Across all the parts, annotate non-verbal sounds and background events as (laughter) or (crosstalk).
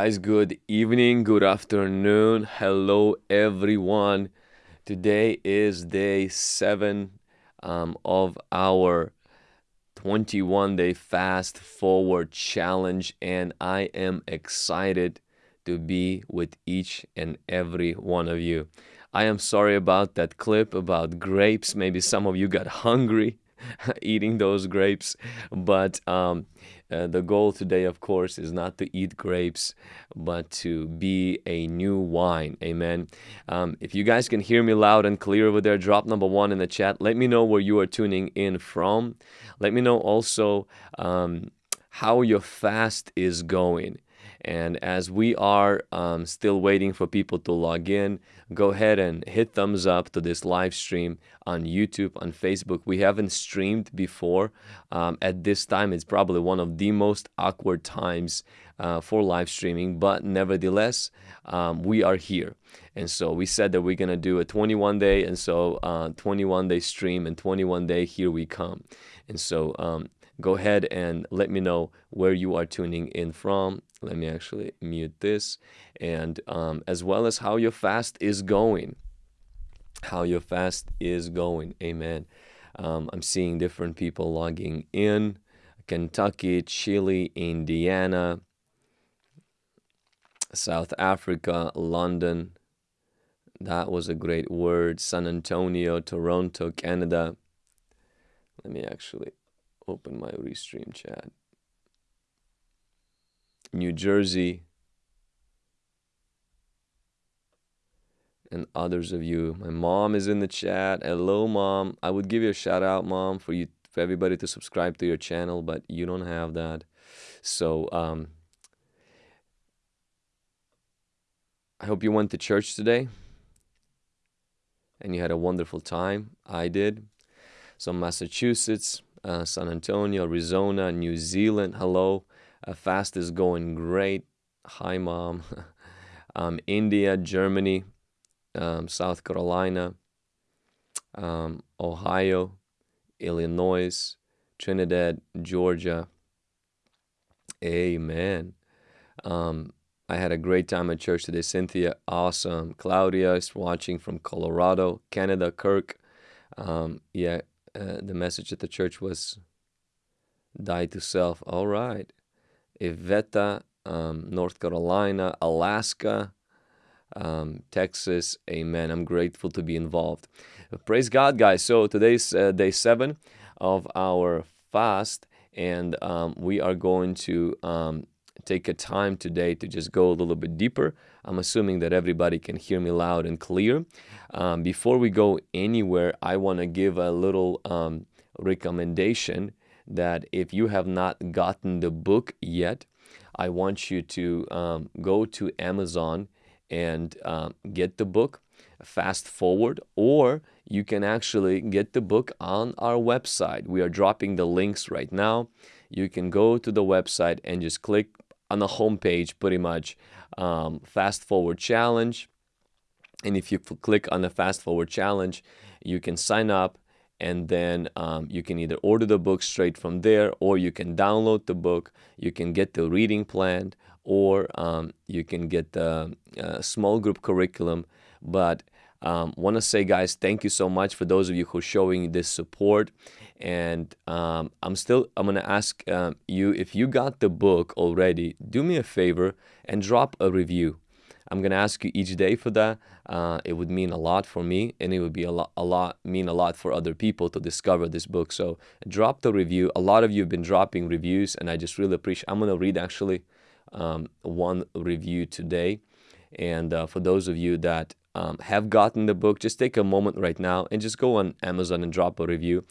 Guys, good evening, good afternoon. Hello, everyone. Today is day seven um, of our 21 day fast forward challenge, and I am excited to be with each and every one of you. I am sorry about that clip about grapes. Maybe some of you got hungry (laughs) eating those grapes, but um, uh, the goal today, of course, is not to eat grapes, but to be a new wine. Amen. Um, if you guys can hear me loud and clear over there, drop number one in the chat. Let me know where you are tuning in from. Let me know also um, how your fast is going. And as we are um, still waiting for people to log in, go ahead and hit thumbs up to this live stream on YouTube, on Facebook. We haven't streamed before. Um, at this time, it's probably one of the most awkward times uh, for live streaming, but nevertheless, um, we are here. And so we said that we're going to do a 21 day, and so uh, 21 day stream and 21 day here we come. And so um, go ahead and let me know where you are tuning in from. Let me actually mute this, and um, as well as how your fast is going. How your fast is going. Amen. Um, I'm seeing different people logging in Kentucky, Chile, Indiana, South Africa, London. That was a great word. San Antonio, Toronto, Canada. Let me actually open my restream chat. New Jersey, and others of you. My mom is in the chat. Hello, mom. I would give you a shout out, mom, for you for everybody to subscribe to your channel, but you don't have that. So um, I hope you went to church today and you had a wonderful time. I did. So Massachusetts, uh, San Antonio, Arizona, New Zealand. Hello. Uh, fast is going great. Hi, mom. (laughs) um, India, Germany, um, South Carolina, um, Ohio, Illinois, Trinidad, Georgia. Amen. Um, I had a great time at church today. Cynthia, awesome. Claudia is watching from Colorado, Canada. Kirk, um, yeah, uh, the message at the church was die to self. All right. Iveta, um, North Carolina, Alaska, um, Texas. Amen. I'm grateful to be involved. Praise God, guys. So today's uh, day seven of our fast, and um, we are going to um, take a time today to just go a little bit deeper. I'm assuming that everybody can hear me loud and clear. Um, before we go anywhere, I want to give a little um, recommendation that if you have not gotten the book yet, I want you to um, go to Amazon and um, get the book fast forward or you can actually get the book on our website we are dropping the links right now you can go to the website and just click on the home page pretty much um, fast forward challenge. And if you click on the fast forward challenge you can sign up and then um, you can either order the book straight from there or you can download the book. You can get the reading plan or um, you can get the uh, small group curriculum. But um, want to say guys thank you so much for those of you who are showing this support. And um, i'm still i'm going to ask um, you if you got the book already do me a favor and drop a review. I'm going to ask you each day for that. Uh, it would mean a lot for me and it would be a lot a lot mean a lot for other people to discover this book. So drop the review. A lot of you have been dropping reviews and i just really appreciate i'm going to read actually um, one review today. And uh, for those of you that um, have gotten the book, just take a moment right now and just go on Amazon and drop a review.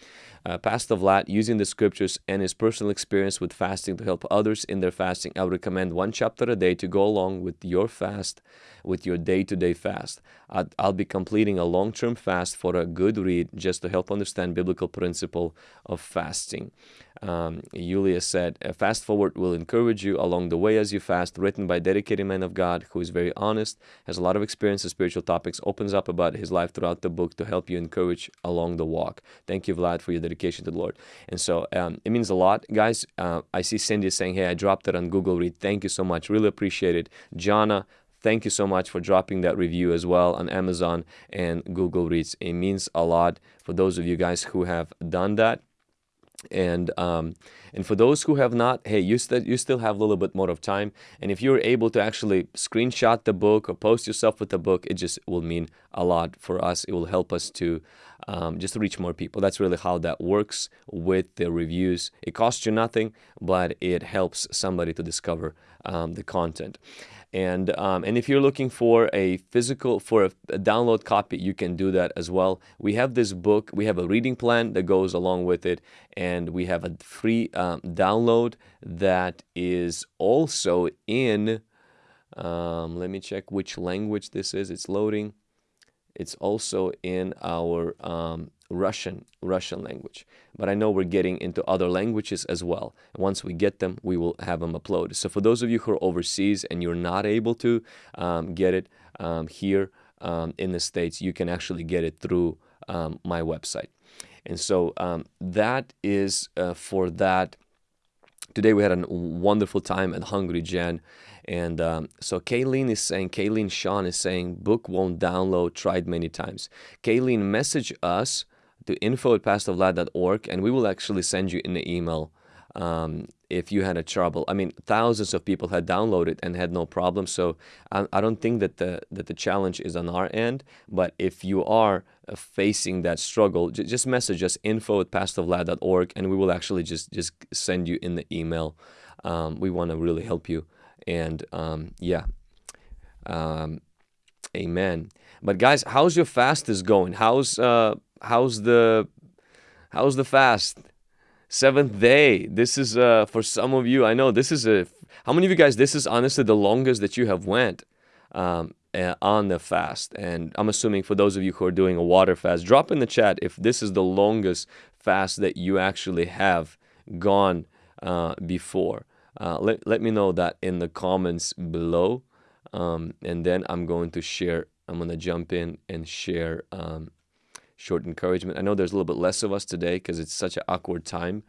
Uh, Pastor Vlad, using the scriptures and his personal experience with fasting to help others in their fasting, I would recommend one chapter a day to go along with your fast, with your day to day fast. i will be completing a long term fast for a good read just to help understand biblical principle of fasting. Um, Julia said, Fast Forward will encourage you along the way as you fast, written by dedicated man of God who is very honest, has a lot of experience in spiritual topics, opens up about his life throughout the book to help you encourage along the walk. Thank you, Vlad, for your dedication to the Lord. And so um, it means a lot, guys. Uh, I see Cindy saying, "Hey, I dropped it on Google Read. Thank you so much. Really appreciate it." Jana, thank you so much for dropping that review as well on Amazon and Goodreads. It means a lot for those of you guys who have done that and um, and for those who have not hey you still you still have a little bit more of time and if you're able to actually screenshot the book or post yourself with the book it just will mean a lot for us it will help us to um, just to reach more people. That's really how that works with the reviews. It costs you nothing but it helps somebody to discover um, the content. And um, and if you're looking for a physical for a, a, download copy you can do that as well. We have this book we have a reading plan that goes along with it and we have a free um, download that is also in um, let me check which language this is. It's loading it's also in our um, Russian Russian language. But I know we're getting into other languages as well. Once we get them, we will have them uploaded. So for those of you who are overseas and you're not able to um, get it um, here um, in the States, you can actually get it through um, my website. And so um, that is uh, for that. Today we had a wonderful time at Hungry Gen. And um, so Kayleen is saying, Kayleen Sean is saying, book won't download, tried many times. Kayleen, message us to info at pastorvlad.org and we will actually send you an email um, if you had a trouble. I mean, thousands of people had downloaded and had no problem. So I, I, don't think that the that the challenge is on our end. But if you are facing that struggle, just message us info at pastorvlad.org and we will actually just just send you in the email. Um, we want to really help you. And um, yeah, um, amen. But guys, how's your fast is going? How's uh, how's the how's the fast? Seventh day. This is uh, for some of you. I know this is a. How many of you guys? This is honestly the longest that you have went um, uh, on the fast. And I'm assuming for those of you who are doing a water fast, drop in the chat if this is the longest fast that you actually have gone uh, before. Uh, let, let me know that in the comments below. Um, and then I'm going to share, I'm going to jump in and share um, short encouragement. I know there's a little bit less of us today because it's such an awkward time.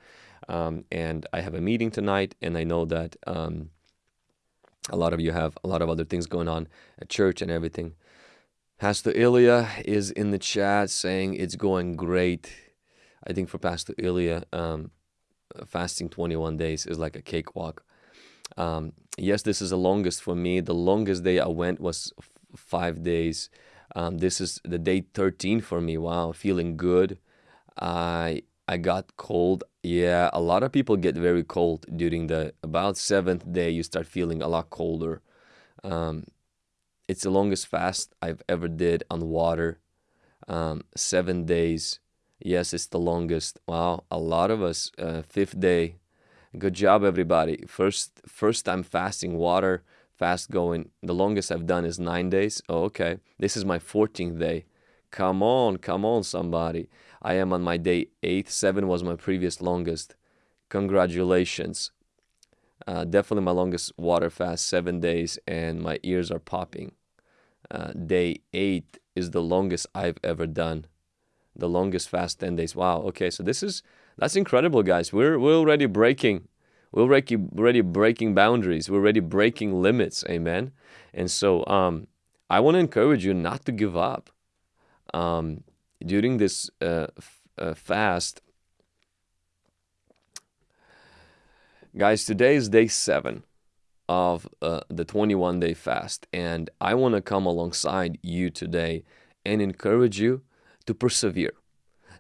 Um, and I have a meeting tonight, and I know that um, a lot of you have a lot of other things going on at church and everything. Pastor Ilya is in the chat saying it's going great. I think for Pastor Ilya, um, fasting 21 days is like a cakewalk. Um, yes, this is the longest for me. The longest day I went was five days. Um, this is the day 13 for me. Wow, feeling good. I I got cold. Yeah, a lot of people get very cold during the about seventh day. You start feeling a lot colder. Um, it's the longest fast I've ever did on water. Um, seven days. Yes, it's the longest. Wow, a lot of us. Uh, fifth day. Good job, everybody. First first time fasting water fast going. The longest I've done is nine days. Oh, okay. This is my 14th day. Come on, come on, somebody. I am on my day eight. Seven was my previous longest. Congratulations. Uh, definitely my longest water fast, seven days, and my ears are popping. Uh, day eight is the longest I've ever done. The longest fast, 10 days. Wow. Okay. So this is, that's incredible, guys. We're, we're already breaking we're already, already breaking boundaries. We're already breaking limits. Amen. And so um, I want to encourage you not to give up. Um, during this uh, uh, fast, guys, today is day seven of uh, the 21 day fast. And I want to come alongside you today and encourage you to persevere.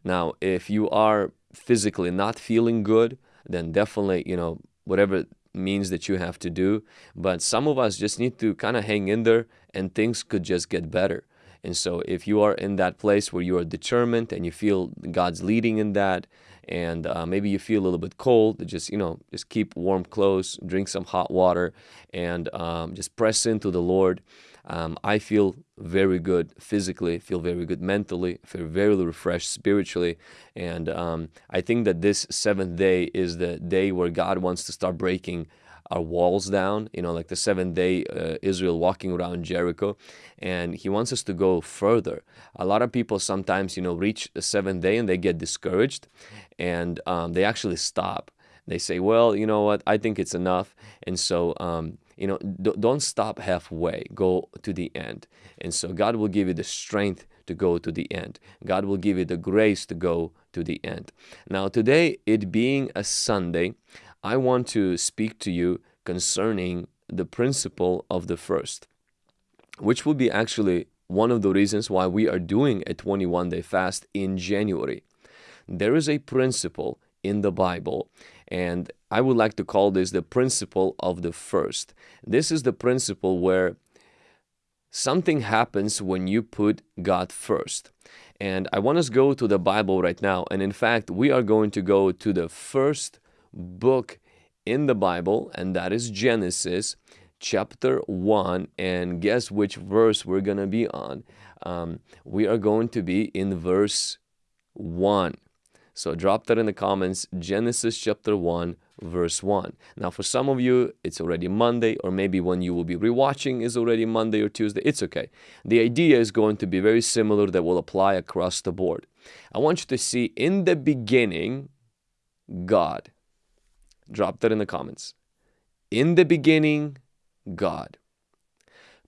Now, if you are physically not feeling good, then definitely, you know, whatever means that you have to do. But some of us just need to kind of hang in there and things could just get better. And so if you are in that place where you are determined and you feel God's leading in that, and uh, maybe you feel a little bit cold, just you know, just keep warm clothes, drink some hot water, and um, just press into the Lord. Um, I feel very good physically, feel very good mentally, feel very refreshed spiritually. And um, I think that this seventh day is the day where God wants to start breaking our walls down, you know, like the seventh day uh, Israel walking around Jericho. And He wants us to go further. A lot of people sometimes, you know, reach the seventh day and they get discouraged and um, they actually stop. They say, well, you know what, I think it's enough. And so, um, you know, don't stop halfway, go to the end. And so God will give you the strength to go to the end. God will give you the grace to go to the end. Now, today, it being a Sunday, I want to speak to you concerning the principle of the first, which will be actually one of the reasons why we are doing a 21 day fast in January. There is a principle in the Bible, and I would like to call this the principle of the first. This is the principle where something happens when you put God first. And I want us to go to the Bible right now. And in fact, we are going to go to the first book in the Bible, and that is Genesis chapter 1. And guess which verse we're going to be on? Um, we are going to be in verse 1. So drop that in the comments, Genesis chapter 1, verse 1. Now, for some of you, it's already Monday, or maybe when you will be rewatching is already Monday or Tuesday. It's okay. The idea is going to be very similar that will apply across the board. I want you to see in the beginning, God. Drop that in the comments. In the beginning, God.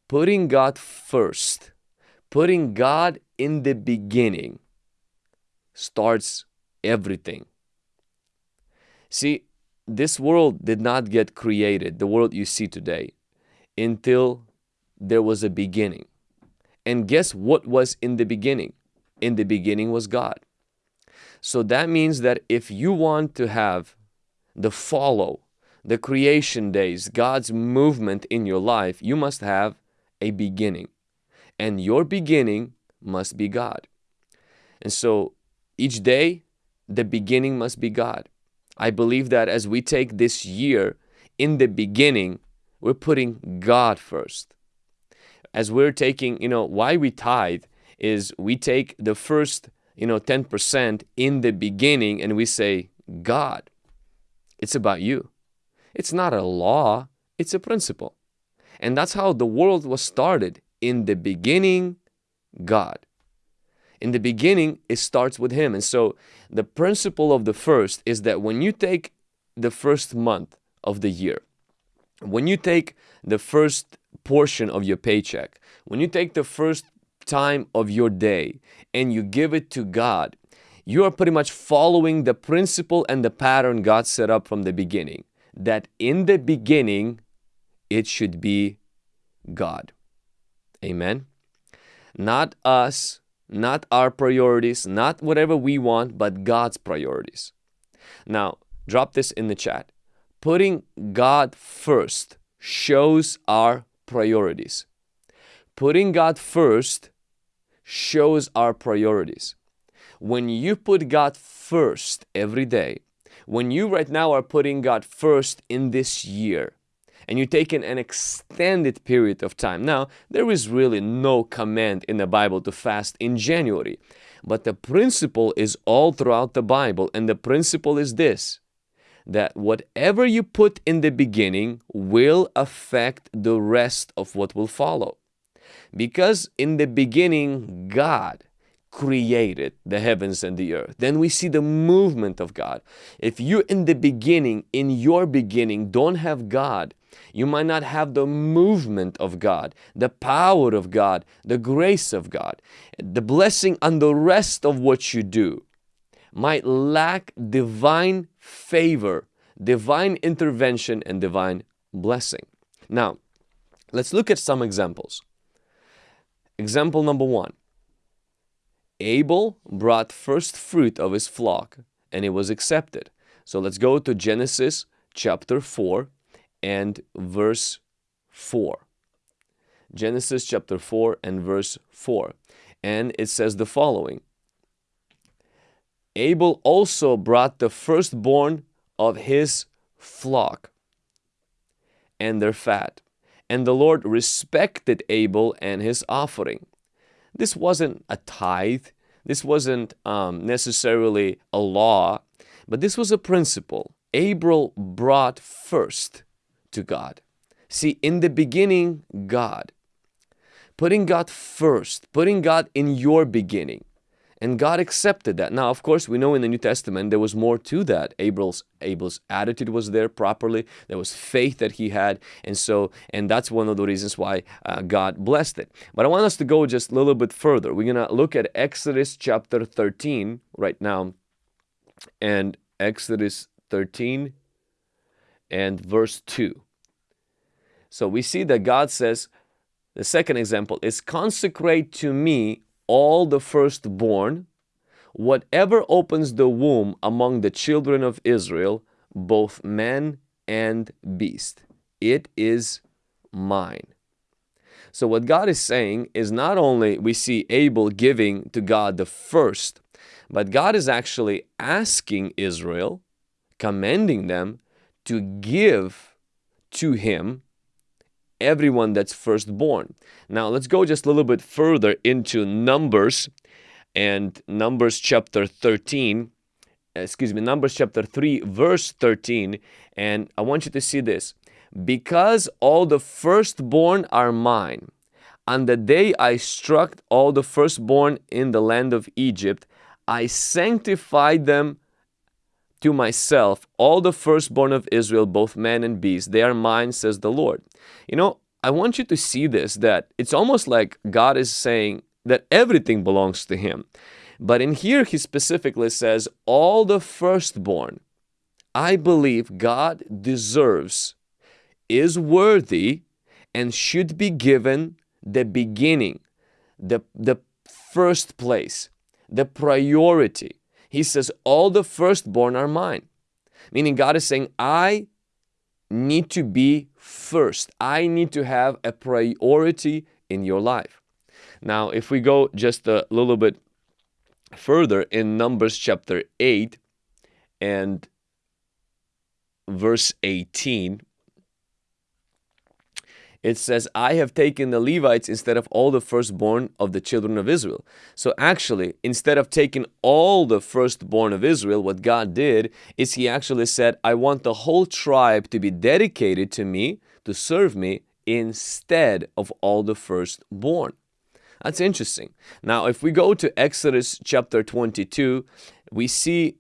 Putting God first, putting God in the beginning starts everything. See, this world did not get created, the world you see today, until there was a beginning. And guess what was in the beginning? In the beginning was God. So that means that if you want to have the follow, the creation days, God's movement in your life, you must have a beginning. And your beginning must be God. And so each day, the beginning must be God. I believe that as we take this year in the beginning, we're putting God first. As we're taking, you know, why we tithe is we take the first, you know, 10% in the beginning and we say, God, it's about you. It's not a law, it's a principle. And that's how the world was started. In the beginning, God in the beginning, it starts with Him. And so the principle of the first is that when you take the first month of the year, when you take the first portion of your paycheck, when you take the first time of your day and you give it to God, you are pretty much following the principle and the pattern God set up from the beginning. That in the beginning, it should be God. Amen. Not us, not our priorities, not whatever we want, but God's priorities. Now, drop this in the chat. Putting God first shows our priorities. Putting God first shows our priorities. When you put God first every day, when you right now are putting God first in this year, and you take in an extended period of time. Now, there is really no command in the Bible to fast in January, but the principle is all throughout the Bible, and the principle is this that whatever you put in the beginning will affect the rest of what will follow. Because in the beginning, God created the heavens and the earth. Then we see the movement of God. If you in the beginning, in your beginning, don't have God, you might not have the movement of God, the power of God, the grace of God, the blessing on the rest of what you do might lack divine favor, divine intervention, and divine blessing. Now, let's look at some examples. Example number one Abel brought first fruit of his flock and it was accepted. So let's go to Genesis chapter 4 and verse 4. Genesis chapter 4 and verse 4. And it says the following Abel also brought the firstborn of his flock and their fat. And the Lord respected Abel and his offering. This wasn't a tithe, this wasn't um, necessarily a law, but this was a principle. Abel brought first to God. See, in the beginning, God. Putting God first, putting God in your beginning. And God accepted that. Now, of course, we know in the New Testament there was more to that. Abel's Abel's attitude was there properly. There was faith that he had, and so and that's one of the reasons why uh, God blessed it. But I want us to go just a little bit further. We're gonna look at Exodus chapter 13 right now, and Exodus 13 and verse 2. So we see that God says, the second example is consecrate to me all the firstborn, whatever opens the womb among the children of Israel, both man and beast. It is mine. So what God is saying is not only we see Abel giving to God the first, but God is actually asking Israel, commending them to give to him everyone that's firstborn. Now let's go just a little bit further into Numbers and Numbers chapter 13 excuse me Numbers chapter 3 verse 13 and I want you to see this. Because all the firstborn are mine on the day I struck all the firstborn in the land of Egypt I sanctified them to myself all the firstborn of Israel, both man and beast. They are mine, says the Lord. You know, I want you to see this that it's almost like God is saying that everything belongs to Him. But in here, He specifically says, all the firstborn, I believe God deserves, is worthy, and should be given the beginning, the, the first place, the priority. He says, all the firstborn are mine. Meaning God is saying, I need to be first. I need to have a priority in your life. Now, if we go just a little bit further in Numbers chapter 8 and verse 18, it says, I have taken the Levites instead of all the firstborn of the children of Israel. So actually, instead of taking all the firstborn of Israel, what God did is He actually said, I want the whole tribe to be dedicated to me, to serve me, instead of all the firstborn. That's interesting. Now, if we go to Exodus chapter 22, we see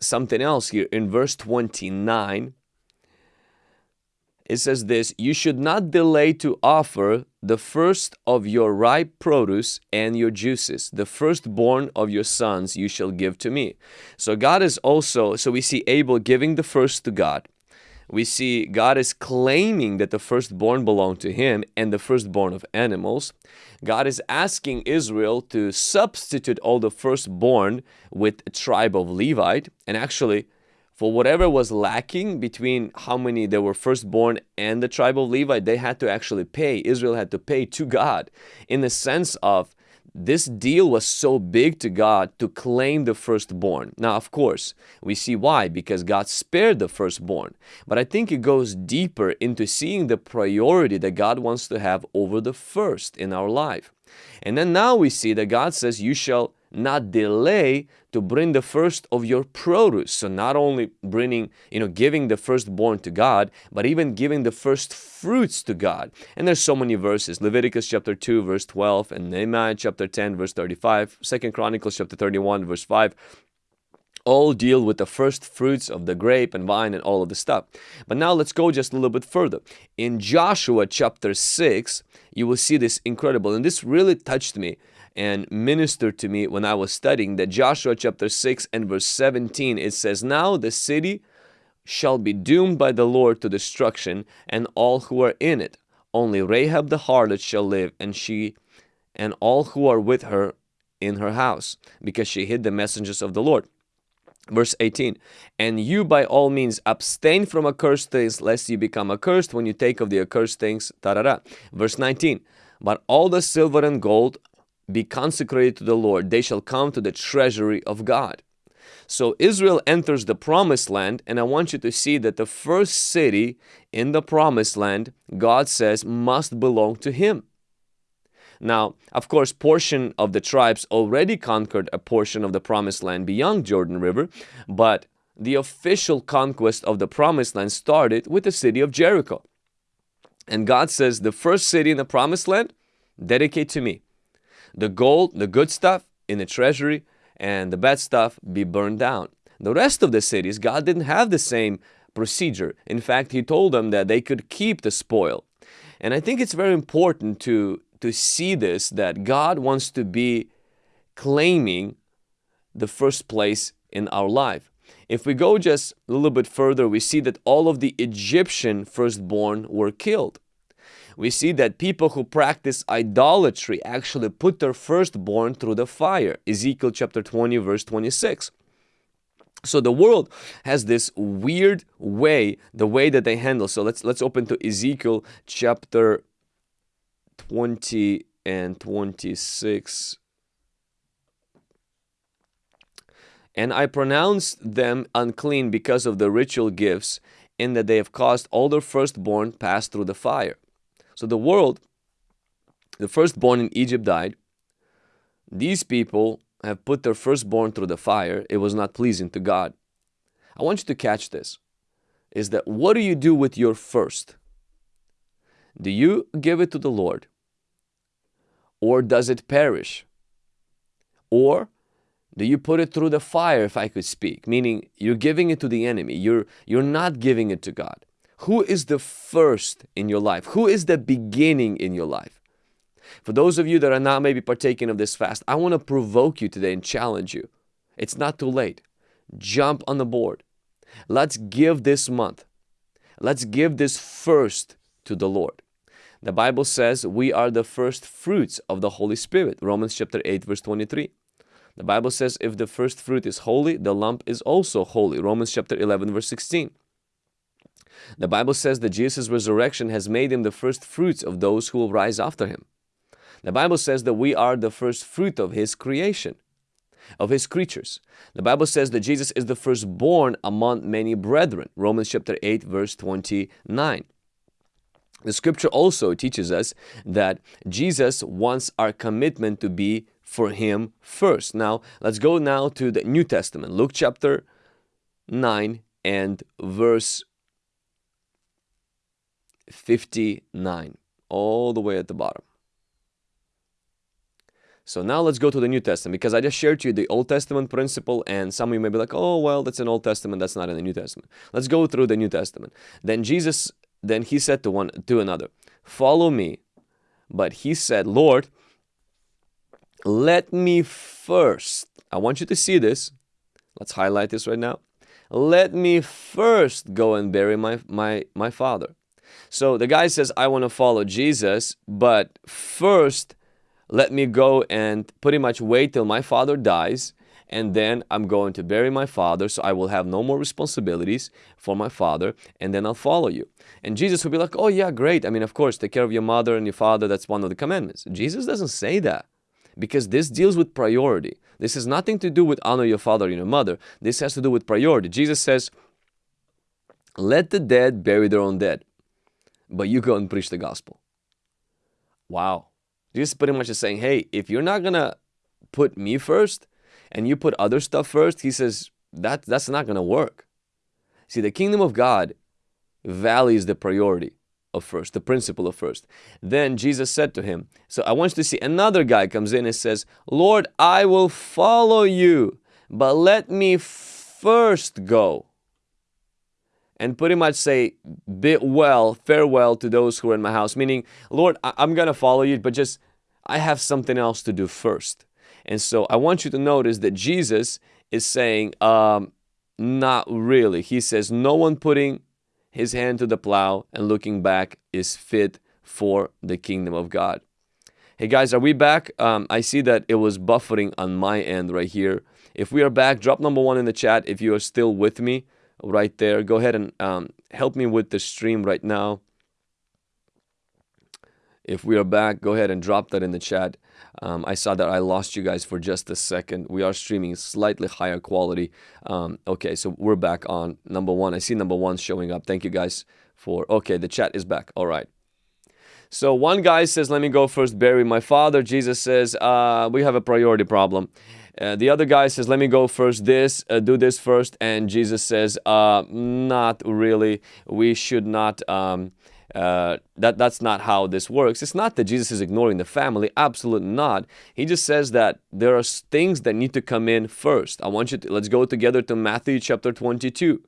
something else here in verse 29 it says this, you should not delay to offer the first of your ripe produce and your juices, the firstborn of your sons you shall give to me. So God is also, so we see Abel giving the first to God. We see God is claiming that the firstborn belong to him and the firstborn of animals. God is asking Israel to substitute all the firstborn with a tribe of Levite. And actually, for whatever was lacking between how many there were firstborn and the tribe of Levi, they had to actually pay. Israel had to pay to God in the sense of this deal was so big to God to claim the firstborn. Now, of course, we see why, because God spared the firstborn. But I think it goes deeper into seeing the priority that God wants to have over the first in our life. And then now we see that God says, You shall not delay to bring the first of your produce. So not only bringing, you know, giving the firstborn to God, but even giving the first fruits to God. And there's so many verses. Leviticus chapter 2 verse 12 and Nehemiah chapter 10 verse 35, Second Chronicles chapter 31 verse 5 all deal with the first fruits of the grape and vine and all of the stuff. But now let's go just a little bit further. In Joshua chapter 6, you will see this incredible, and this really touched me and ministered to me when I was studying that Joshua chapter 6 and verse 17 it says now the city shall be doomed by the Lord to destruction and all who are in it only Rahab the harlot shall live and she and all who are with her in her house because she hid the messengers of the Lord verse 18 and you by all means abstain from accursed things lest you become accursed when you take of the accursed things da, da, da. verse 19 but all the silver and gold be consecrated to the Lord, they shall come to the treasury of God. So Israel enters the promised land, and I want you to see that the first city in the promised land, God says, must belong to Him. Now, of course, portion of the tribes already conquered a portion of the promised land beyond Jordan River, but the official conquest of the promised land started with the city of Jericho. And God says, the first city in the promised land, dedicate to me. The gold, the good stuff in the treasury, and the bad stuff be burned down. The rest of the cities, God didn't have the same procedure. In fact, He told them that they could keep the spoil. And I think it's very important to, to see this, that God wants to be claiming the first place in our life. If we go just a little bit further, we see that all of the Egyptian firstborn were killed. We see that people who practice idolatry actually put their firstborn through the fire. Ezekiel chapter 20 verse 26. So the world has this weird way, the way that they handle. So let's let's open to Ezekiel chapter 20 and 26. And I pronounced them unclean because of the ritual gifts, in that they have caused all their firstborn pass through the fire. So the world, the firstborn in Egypt died. These people have put their firstborn through the fire. It was not pleasing to God. I want you to catch this. Is that what do you do with your first? Do you give it to the Lord? Or does it perish? Or do you put it through the fire, if I could speak? Meaning you're giving it to the enemy. You're, you're not giving it to God. Who is the first in your life? Who is the beginning in your life? For those of you that are not maybe partaking of this fast, I want to provoke you today and challenge you. It's not too late. Jump on the board. Let's give this month. Let's give this first to the Lord. The Bible says we are the first fruits of the Holy Spirit. Romans chapter 8 verse 23. The Bible says if the first fruit is holy, the lump is also holy. Romans chapter 11 verse 16. The Bible says that Jesus' resurrection has made him the first fruits of those who will rise after him. The Bible says that we are the first fruit of his creation, of his creatures. The Bible says that Jesus is the firstborn among many brethren. Romans chapter 8 verse 29. The scripture also teaches us that Jesus wants our commitment to be for him first. Now, let's go now to the New Testament. Luke chapter 9 and verse 59, all the way at the bottom. So now let's go to the New Testament because I just shared to you the Old Testament principle and some of you may be like, oh, well, that's an Old Testament, that's not in the New Testament. Let's go through the New Testament. Then Jesus, then he said to one to another, follow me. But he said, Lord, let me first, I want you to see this. Let's highlight this right now. Let me first go and bury my, my, my father. So the guy says, I want to follow Jesus, but first let me go and pretty much wait till my father dies and then I'm going to bury my father so I will have no more responsibilities for my father and then I'll follow you. And Jesus will be like, oh yeah, great. I mean, of course, take care of your mother and your father. That's one of the commandments. Jesus doesn't say that because this deals with priority. This has nothing to do with honor your father and your mother. This has to do with priority. Jesus says, let the dead bury their own dead, but you go and preach the gospel. Wow. Jesus pretty much is saying, hey, if you're not going to put me first and you put other stuff first, he says, that, that's not going to work. See, the kingdom of God values the priority of first, the principle of first. Then Jesus said to him, so I want you to see another guy comes in and says, Lord, I will follow you, but let me first go. And pretty much say, bid well, farewell to those who are in my house. Meaning, Lord, I I'm going to follow you, but just I have something else to do first. And so I want you to notice that Jesus is saying, um, not really. He says, no one putting his hand to the plow and looking back is fit for the kingdom of God. Hey guys, are we back? Um, I see that it was buffering on my end right here. If we are back, drop number one in the chat if you are still with me right there. Go ahead and um, help me with the stream right now. If we are back, go ahead and drop that in the chat. Um, I saw that I lost you guys for just a second. We are streaming slightly higher quality. Um, okay, so we're back on number one. I see number one showing up. Thank you guys for... Okay, the chat is back. All right. So one guy says, let me go first bury my father. Jesus says, uh, we have a priority problem. Uh, the other guy says, let me go first, this, uh, do this first. And Jesus says, uh, not really. We should not, um, uh, that, that's not how this works. It's not that Jesus is ignoring the family, absolutely not. He just says that there are things that need to come in first. I want you to, let's go together to Matthew chapter 22.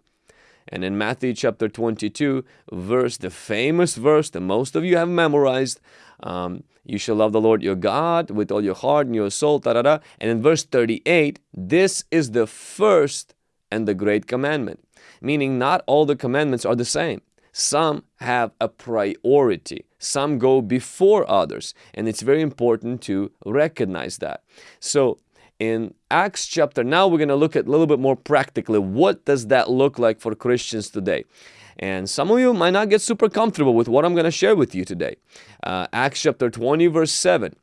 And in Matthew chapter 22, verse, the famous verse that most of you have memorized, um, you shall love the Lord your God with all your heart and your soul, da, da, da. And in verse 38, this is the first and the great commandment. Meaning not all the commandments are the same. Some have a priority. Some go before others. And it's very important to recognize that. So in Acts chapter, now we're going to look at a little bit more practically. What does that look like for Christians today? And some of you might not get super comfortable with what I'm going to share with you today. Uh, Acts chapter 20 verse 7.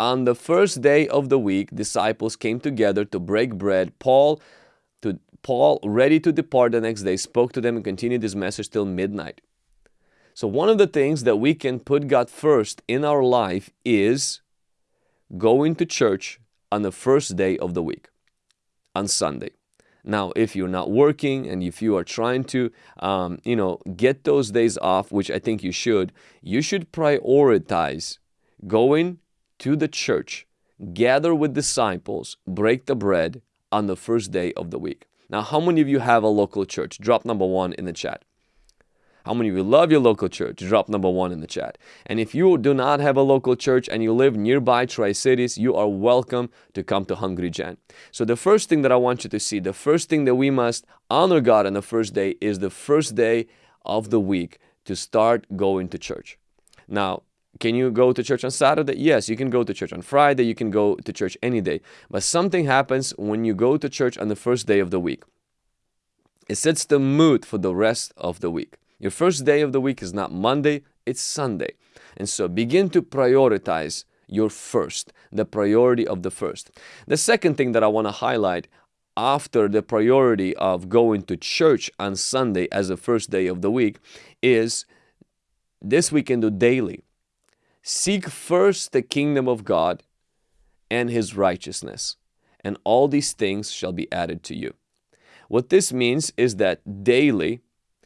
On the first day of the week, disciples came together to break bread. Paul, to Paul, ready to depart the next day, spoke to them and continued his message till midnight. So one of the things that we can put God first in our life is going to church on the first day of the week, on Sunday. Now, if you're not working and if you are trying to, um, you know, get those days off, which I think you should, you should prioritize going to the church, gather with disciples, break the bread on the first day of the week. Now, how many of you have a local church? Drop number one in the chat. How many of you love your local church? Drop number one in the chat. And if you do not have a local church and you live nearby Tri-Cities, you are welcome to come to Hungry Gen. So the first thing that I want you to see, the first thing that we must honor God on the first day is the first day of the week to start going to church. Now, can you go to church on Saturday? Yes, you can go to church on Friday, you can go to church any day. But something happens when you go to church on the first day of the week. It sets the mood for the rest of the week. Your first day of the week is not Monday, it's Sunday. And so begin to prioritize your first, the priority of the first. The second thing that I want to highlight after the priority of going to church on Sunday as the first day of the week is this we can do daily. Seek first the kingdom of God and his righteousness, and all these things shall be added to you. What this means is that daily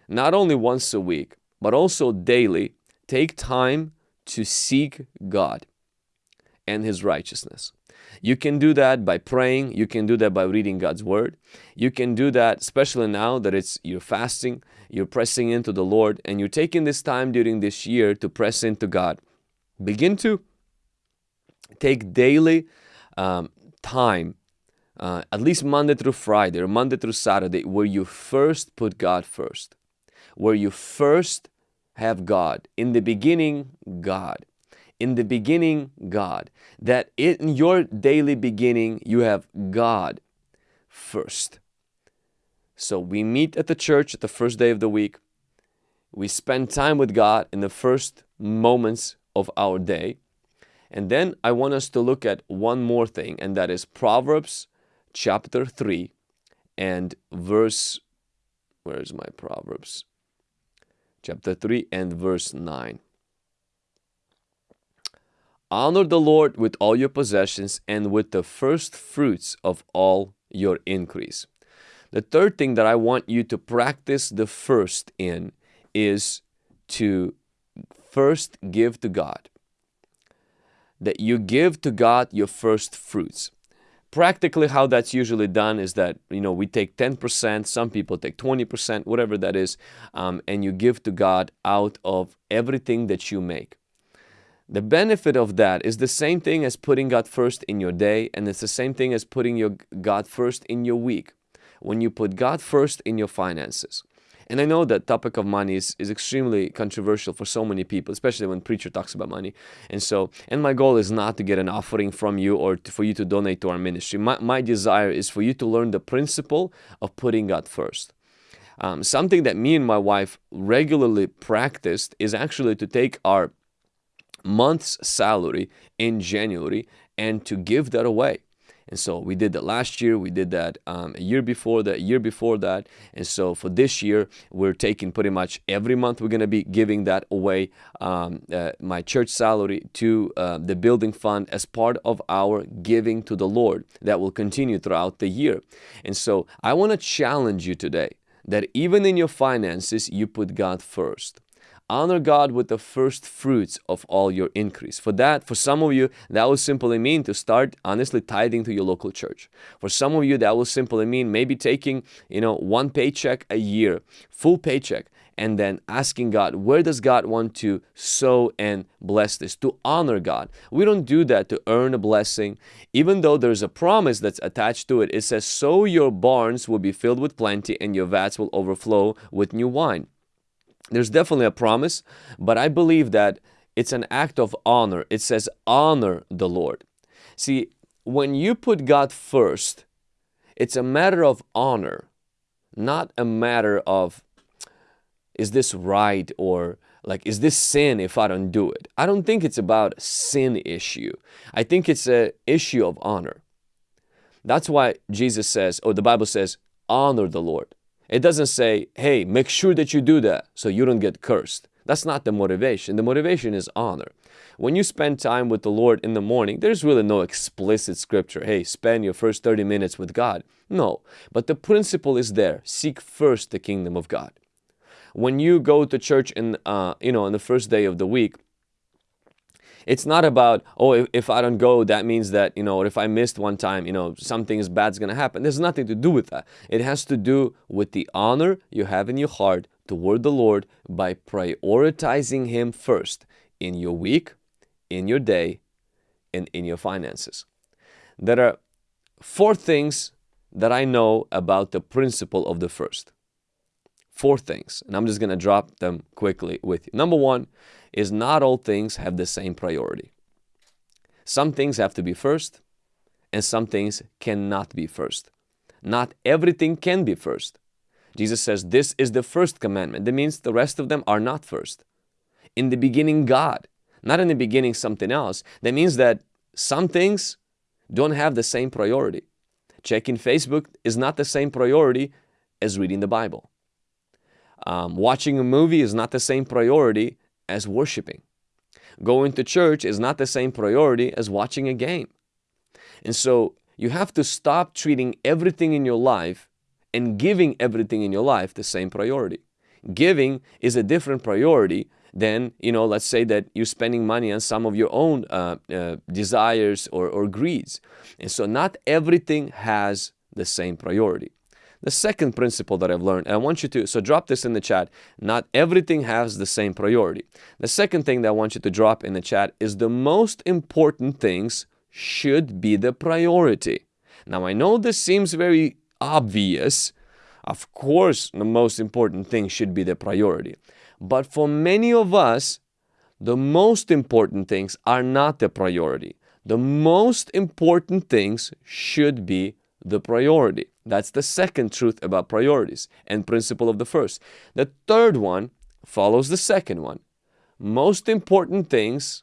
not only once a week, but also daily, take time to seek God and His righteousness. You can do that by praying. You can do that by reading God's Word. You can do that, especially now that it's you're fasting, you're pressing into the Lord, and you're taking this time during this year to press into God. Begin to take daily um, time, uh, at least Monday through Friday or Monday through Saturday, where you first put God first where you first have God. In the beginning, God. In the beginning, God. That in your daily beginning, you have God first. So we meet at the church at the first day of the week. We spend time with God in the first moments of our day. And then I want us to look at one more thing, and that is Proverbs chapter 3 and verse, where is my Proverbs? Chapter 3 and verse 9. Honor the Lord with all your possessions and with the first fruits of all your increase. The third thing that I want you to practice the first in is to first give to God. That you give to God your first fruits practically how that's usually done is that you know we take 10% some people take 20% whatever that is um, and you give to God out of everything that you make. The benefit of that is the same thing as putting God first in your day and it's the same thing as putting your God first in your week. When you put God first in your finances and I know that topic of money is, is extremely controversial for so many people, especially when preacher talks about money. And so, and my goal is not to get an offering from you or to, for you to donate to our ministry. My, my desire is for you to learn the principle of putting God first. Um, something that me and my wife regularly practiced is actually to take our month's salary in January and to give that away And so we did that last year, we did that um, a year before that, a year before that. And so for this year, we're taking pretty much every month, we're going to be giving that away, um, uh, my church salary to uh, the building fund as part of our giving to the Lord that will continue throughout the year. And so I want to challenge you today that even in your finances, you put God first. Honor God with the first fruits of all your increase. For that, for some of you, that will simply mean to start honestly tithing to your local church. For some of you, that will simply mean maybe taking, you know, one paycheck a year, full paycheck, and then asking God, where does God want to sow and bless this? To honor God. We don't do that to earn a blessing. Even though there's a promise that's attached to it, it says, so your barns will be filled with plenty and your vats will overflow with new wine. There's definitely a promise, but I believe that it's an act of honor. It says, honor the Lord. See, when you put God first, it's a matter of honor, not a matter of, is this right or like, is this sin if I don't do it? I don't think it's about sin issue. I think it's a issue of honor. That's why Jesus says, or the Bible says, honor the Lord. It doesn't say, hey, make sure that you do that so you don't get cursed. That's not the motivation. The motivation is honor. When you spend time with the Lord in the morning, there's really no explicit scripture, hey, spend your first 30 minutes with God. No, but the principle is there. Seek first the kingdom of God. When you go to church in, uh, you know, on the first day of the week, it's not about, oh, if, if, I don't go, that means that, you know, or if I missed one time, you know, something is bad bad's going to happen. There's nothing to do with that. It has to do with the honor you have in your heart toward the Lord by prioritizing Him first in your week, in your day, and in your finances. There are four things that I know about the principle of the first. Four things, and I'm just going to drop them quickly with you. Number one, is not all things have the same priority. Some things have to be first and some things cannot be first. Not everything can be first. Jesus says this is the first commandment. That means the rest of them are not first. In the beginning, God. Not in the beginning, something else. That means that some things don't have the same priority. Checking Facebook is not the same priority as reading the Bible. Um, watching a movie is not the same priority as worshiping. Going to church is not the same priority as watching a game. And so you have to stop treating everything in your life and giving everything in your life the same priority. Giving is a different priority than, you know, let's say that you're spending money on some of your own uh, uh, desires or, or greeds. And so not everything has the same priority. The second principle that I've learned, and I want you to, so drop this in the chat, not everything has the same priority. The second thing that I want you to drop in the chat is the most important things should be the priority. Now I know this seems very obvious. Of course, the most important thing should be the priority. But for many of us, the most important things are not the priority. The most important things should be the priority. That's the second truth about priorities and principle of the first. The third one follows the second one. Most important things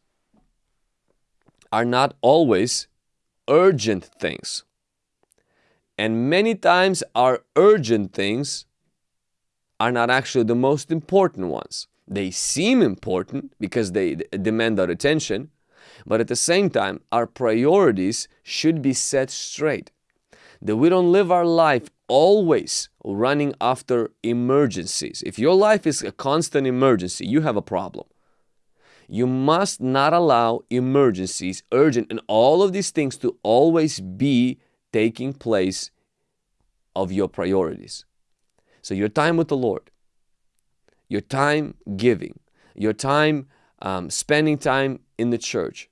are not always urgent things. And many times our urgent things are not actually the most important ones. They seem important because they demand our attention, but at the same time, our priorities should be set straight that we don't live our life always running after emergencies. If your life is a constant emergency, you have a problem. You must not allow emergencies, urgent, and all of these things to always be taking place of your priorities. So your time with the Lord, your time giving, your time um, spending time in the church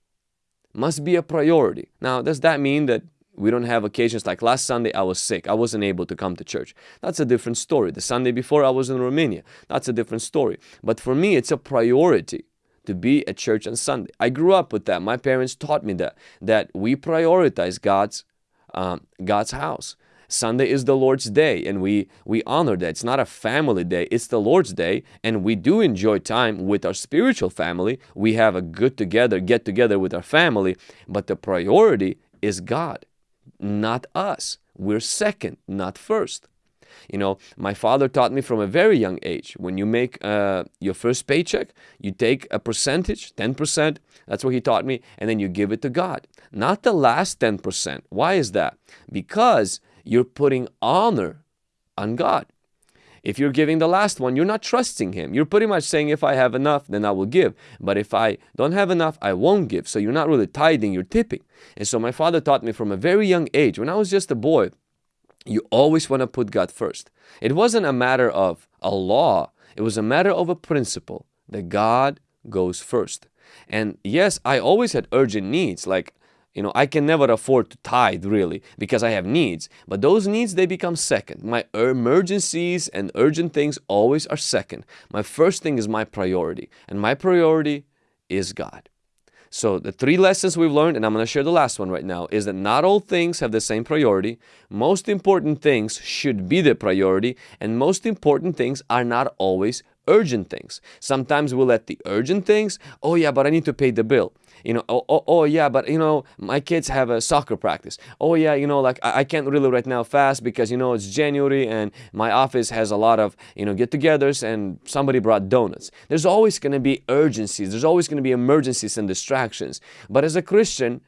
must be a priority. Now, does that mean that we don't have occasions like last Sunday I was sick. I wasn't able to come to church. That's a different story. The Sunday before I was in Romania. That's a different story. But for me, it's a priority to be at church on Sunday. I grew up with that. My parents taught me that, that we prioritize God's, um, God's house. Sunday is the Lord's day and we, we honor that. It's not a family day, it's the Lord's day and we do enjoy time with our spiritual family. We have a good together, get together with our family, but the priority is God not us. We're second, not first. You know, my father taught me from a very young age when you make uh, your first paycheck, you take a percentage, 10%, that's what he taught me, and then you give it to God. Not the last 10%. Why is that? Because you're putting honor on God. If you're giving the last one, you're not trusting Him. You're pretty much saying, if I have enough, then I will give. But if I don't have enough, I won't give. So you're not really tithing, you're tipping. And so my father taught me from a very young age, when I was just a boy, you always want to put God first. It wasn't a matter of a law, it was a matter of a principle that God goes first. And yes, I always had urgent needs, like you know, I can never afford to tithe really because I have needs. But those needs, they become second. My emergencies and urgent things always are second. My first thing is my priority. And my priority is God. So the three lessons we've learned, and I'm going to share the last one right now, is that not all things have the same priority. Most important things should be the priority, and most important things are not always urgent things. Sometimes we let the urgent things, oh yeah, but I need to pay the bill. You know, oh, oh, oh, yeah, but you know, my kids have a soccer practice. Oh yeah, you know, like I, I can't really right now fast because you know it's January and my office has a lot of you know get-togethers and somebody brought donuts. There's always going to be urgencies. There's always going to be emergencies and distractions. But as a Christian,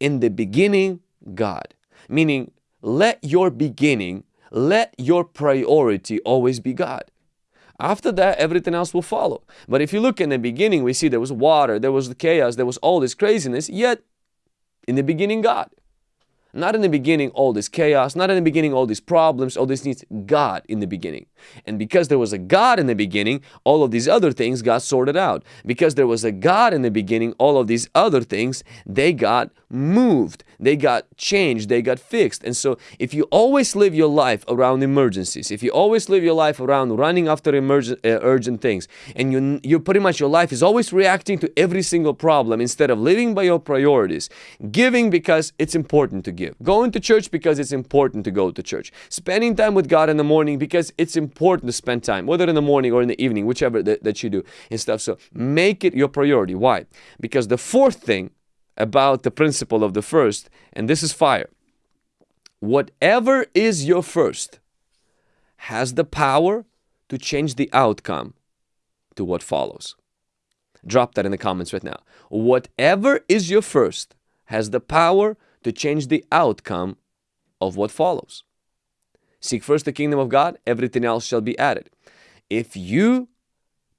in the beginning, God, meaning let your beginning, let your priority always be God. After that, everything else will follow. But if you look in the beginning, we see there was water, there was the chaos, there was all this craziness, yet in the beginning, God. Not in the beginning all this chaos, not in the beginning all these problems, all these needs God in the beginning. And because there was a God in the beginning, all of these other things got sorted out. Because there was a God in the beginning, all of these other things, they got moved, they got changed, they got fixed. And so if you always live your life around emergencies, if you always live your life around running after emergent, uh, urgent things, and you, you pretty much your life is always reacting to every single problem instead of living by your priorities, giving because it's important to give, going to church because it's important to go to church, spending time with God in the morning because it's important to spend time, whether in the morning or in the evening, whichever that, that you do and stuff. So make it your priority. Why? Because the fourth thing about the principle of the first, and this is fire. Whatever is your first has the power to change the outcome to what follows. Drop that in the comments right now. Whatever is your first has the power to change the outcome of what follows. Seek first the kingdom of God, everything else shall be added. If you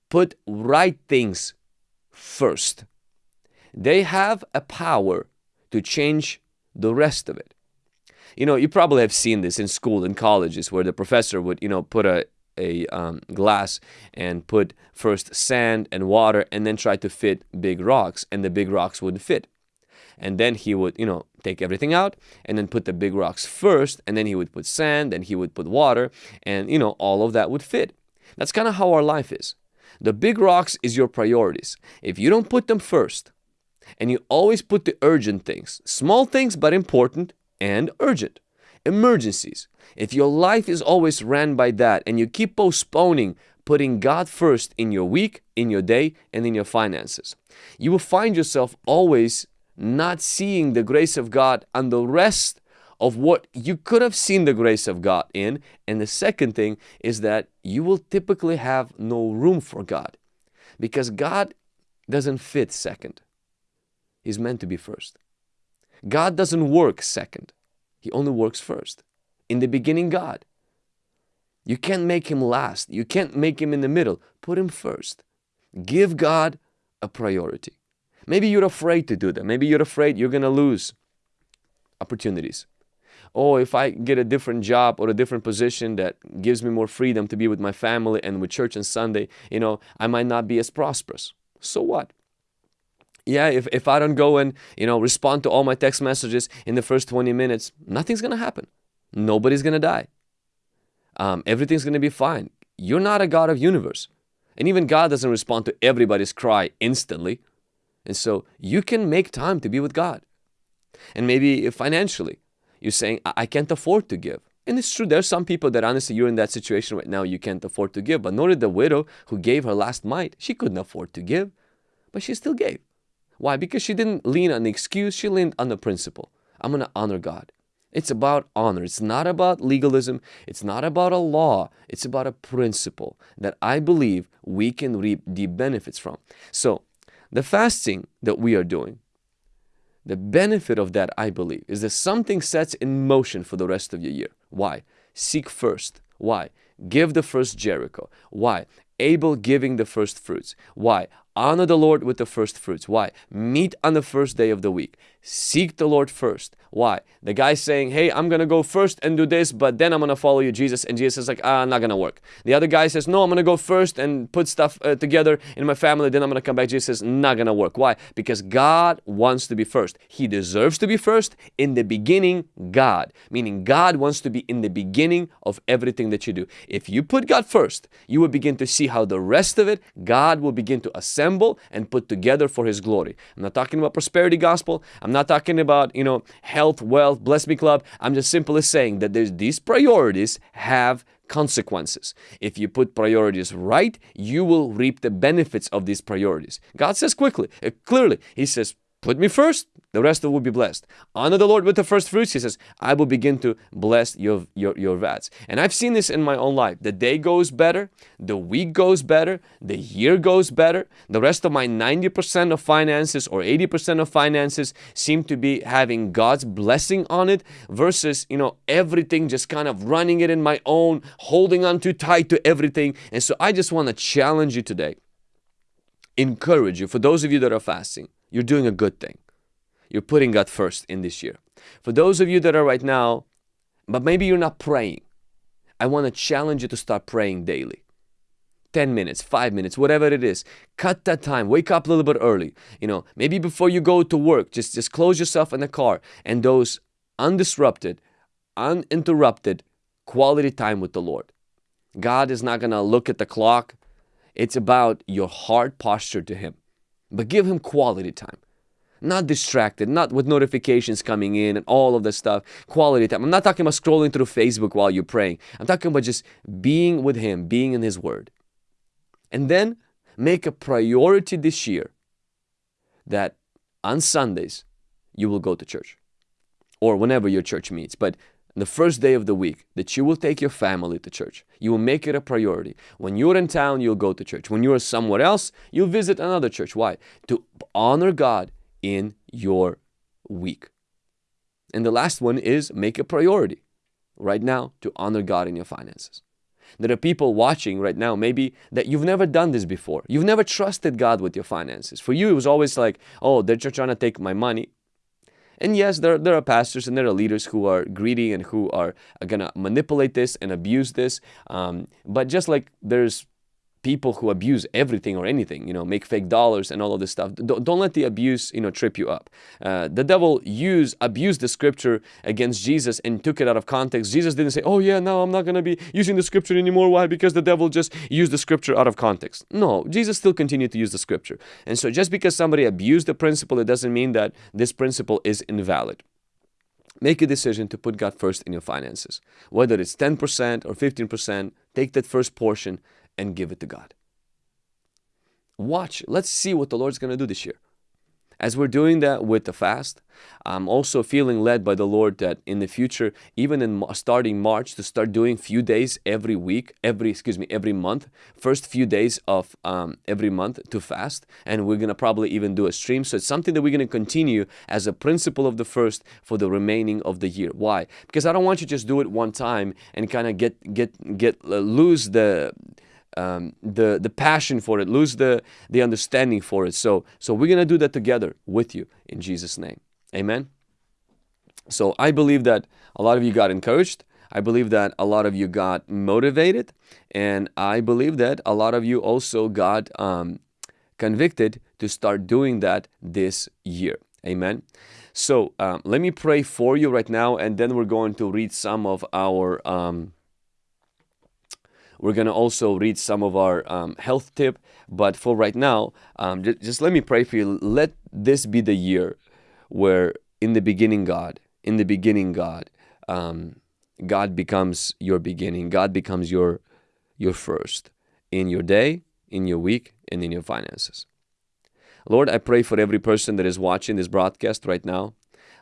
put right things first, they have a power to change the rest of it. You know, you probably have seen this in school and colleges where the professor would, you know, put a, a um, glass and put first sand and water and then try to fit big rocks and the big rocks wouldn't fit. And then he would, you know, take everything out and then put the big rocks first and then he would put sand and he would put water and, you know, all of that would fit. That's kind of how our life is. The big rocks is your priorities. If you don't put them first, and you always put the urgent things, small things but important and urgent. Emergencies. If your life is always ran by that and you keep postponing putting God first in your week, in your day, and in your finances, you will find yourself always not seeing the grace of God and the rest of what you could have seen the grace of God in. And the second thing is that you will typically have no room for God because God doesn't fit second is meant to be first. God doesn't work second. He only works first. In the beginning, God. You can't make him last. You can't make him in the middle. Put him first. Give God a priority. Maybe you're afraid to do that. Maybe you're afraid you're going to lose opportunities. Oh, if I get a different job or a different position that gives me more freedom to be with my family and with church on Sunday, you know, I might not be as prosperous. So what? Yeah, if, if I don't go and, you know, respond to all my text messages in the first 20 minutes, nothing's going to happen. Nobody's going to die. Um, everything's going to be fine. You're not a God of universe. And even God doesn't respond to everybody's cry instantly. And so you can make time to be with God. And maybe financially, you're saying, I, I can't afford to give. And it's true, there's some people that honestly, you're in that situation right now, you can't afford to give. But notice the widow who gave her last mite, she couldn't afford to give, but she still gave. Why? Because she didn't lean on the excuse, she leaned on the principle. I'm going to honor God. It's about honor. It's not about legalism. It's not about a law. It's about a principle that I believe we can reap deep benefits from. So, the fasting that we are doing, the benefit of that, I believe, is that something sets in motion for the rest of your year. Why? Seek first. Why? Give the first Jericho. Why? Abel giving the first fruits. Why? Honor the Lord with the first fruits. Why? Meet on the first day of the week. Seek the Lord first. Why? The guy saying, hey, I'm going to go first and do this, but then I'm going to follow you, Jesus. And Jesus is like, ah, not going to work. The other guy says, no, I'm going to go first and put stuff uh, together in my family, then I'm going to come back. Jesus says, not going to work. Why? Because God wants to be first. He deserves to be first. In the beginning, God. Meaning God wants to be in the beginning of everything that you do. If you put God first, you will begin to see how the rest of it, God will begin to assemble and put together for His glory. I'm not talking about prosperity gospel. I'm not talking about, you know, health, wealth, bless me club. I'm just simply saying that there's these priorities have consequences. If you put priorities right, you will reap the benefits of these priorities. God says quickly, uh, clearly, He says, put me first, the rest will be blessed. Honor the Lord with the first fruits. He says, I will begin to bless your, your, your vats. And I've seen this in my own life. The day goes better, the week goes better, the year goes better. The rest of my 90% of finances or 80% of finances seem to be having God's blessing on it versus, you know, everything just kind of running it in my own, holding on too tight to everything. And so I just want to challenge you today, encourage you, for those of you that are fasting, you're doing a good thing you're putting God first in this year. For those of you that are right now, but maybe you're not praying, I want to challenge you to start praying daily. 10 minutes, 5 minutes, whatever it is. Cut that time. Wake up a little bit early. You know, maybe before you go to work, just just close yourself in the car and those undisrupted, uninterrupted quality time with the Lord. God is not going to look at the clock. It's about your heart posture to him. But give him quality time not distracted, not with notifications coming in and all of the stuff. Quality time. I'm not talking about scrolling through Facebook while you're praying. I'm talking about just being with Him, being in His Word. And then make a priority this year that on Sundays you will go to church or whenever your church meets. But the first day of the week that you will take your family to church. You will make it a priority. When you're in town, you'll go to church. When you're somewhere else, you'll visit another church. Why? To honor God in your week. And the last one is make a priority right now to honor God in your finances. There are people watching right now, maybe that you've never done this before. You've never trusted God with your finances. For you, it was always like, oh, they're just trying to take my money. And yes, there, there are pastors and there are leaders who are greedy and who are, going to manipulate this and abuse this. Um, but just like there's people who abuse everything or anything, you know, make fake dollars and all of this stuff. Don't, don't let the abuse, you know, trip you up. Uh, the devil used, abused the scripture against Jesus and took it out of context. Jesus didn't say, oh yeah, now I'm not going to be using the scripture anymore. Why? Because the devil just used the scripture out of context. No, Jesus still continued to use the scripture. And so just because somebody abused the principle, it doesn't mean that this principle is invalid. Make a decision to put God first in your finances. Whether it's 10% or 15%, take that first portion and give it to God. Watch. Let's see what the Lord's going to do this year. As we're doing that with the fast, I'm also feeling led by the Lord that in the future, even in starting March, to start doing few days every week, every excuse me, every month, first few days of um, every month to fast, and we're gonna probably even do a stream. So it's something that we're gonna continue as a principle of the first for the remaining of the year. Why? Because I don't want you to just do it one time and kind of get get get uh, lose the um, the the passion for it, lose the the understanding for it. So so we're gonna do that together with you in Jesus' name, Amen. So I believe that a lot of you got encouraged. I believe that a lot of you got motivated, and I believe that a lot of you also got um, convicted to start doing that this year. Amen. So um, let me pray for you right now, and then we're going to read some of our. Um, we're going to also read some of our um, health tip. But for right now, um, just, just let me pray for you. Let this be the year where in the beginning, God, in the beginning, God, um, God becomes your beginning. God becomes your your first in your day, in your week, and in your finances. Lord, I pray for every person that is watching this broadcast right now.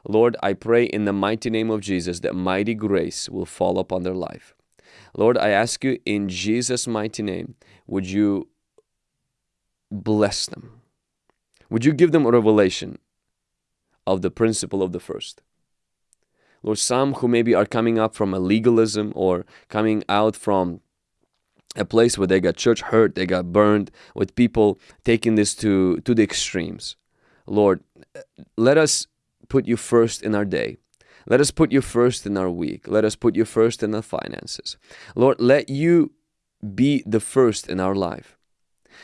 Lord, I pray in the mighty name of Jesus that mighty grace will fall upon their life. Lord, I ask you in Jesus' mighty name, would you bless them? Would you give them a revelation of the principle of the first? Lord, some who maybe are coming up from a legalism or coming out from a place where they got church hurt, they got burned with people taking this to, to the extremes. Lord, let us put you first in our day. Let us put you first in our week. Let us put you first in our finances. Lord, let you be the first in our life.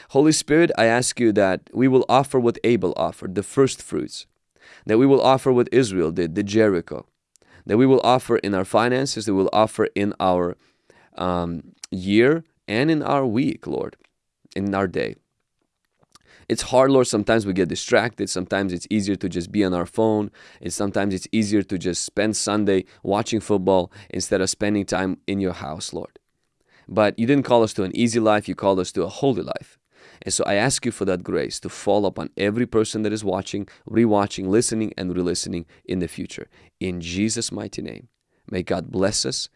Holy Spirit, I ask you that we will offer what Abel offered, the first fruits, that we will offer what Israel did, the Jericho, that we will offer in our finances, that we will offer in our um, year and in our week, Lord, in our day. It's hard, Lord. Sometimes we get distracted. Sometimes it's easier to just be on our phone. And sometimes it's easier to just spend Sunday watching football instead of spending time in your house, Lord. But you didn't call us to an easy life. You called us to a holy life. And so I ask you for that grace to fall upon every person that is watching, rewatching, listening, and re-listening in the future. In Jesus' mighty name. May God bless us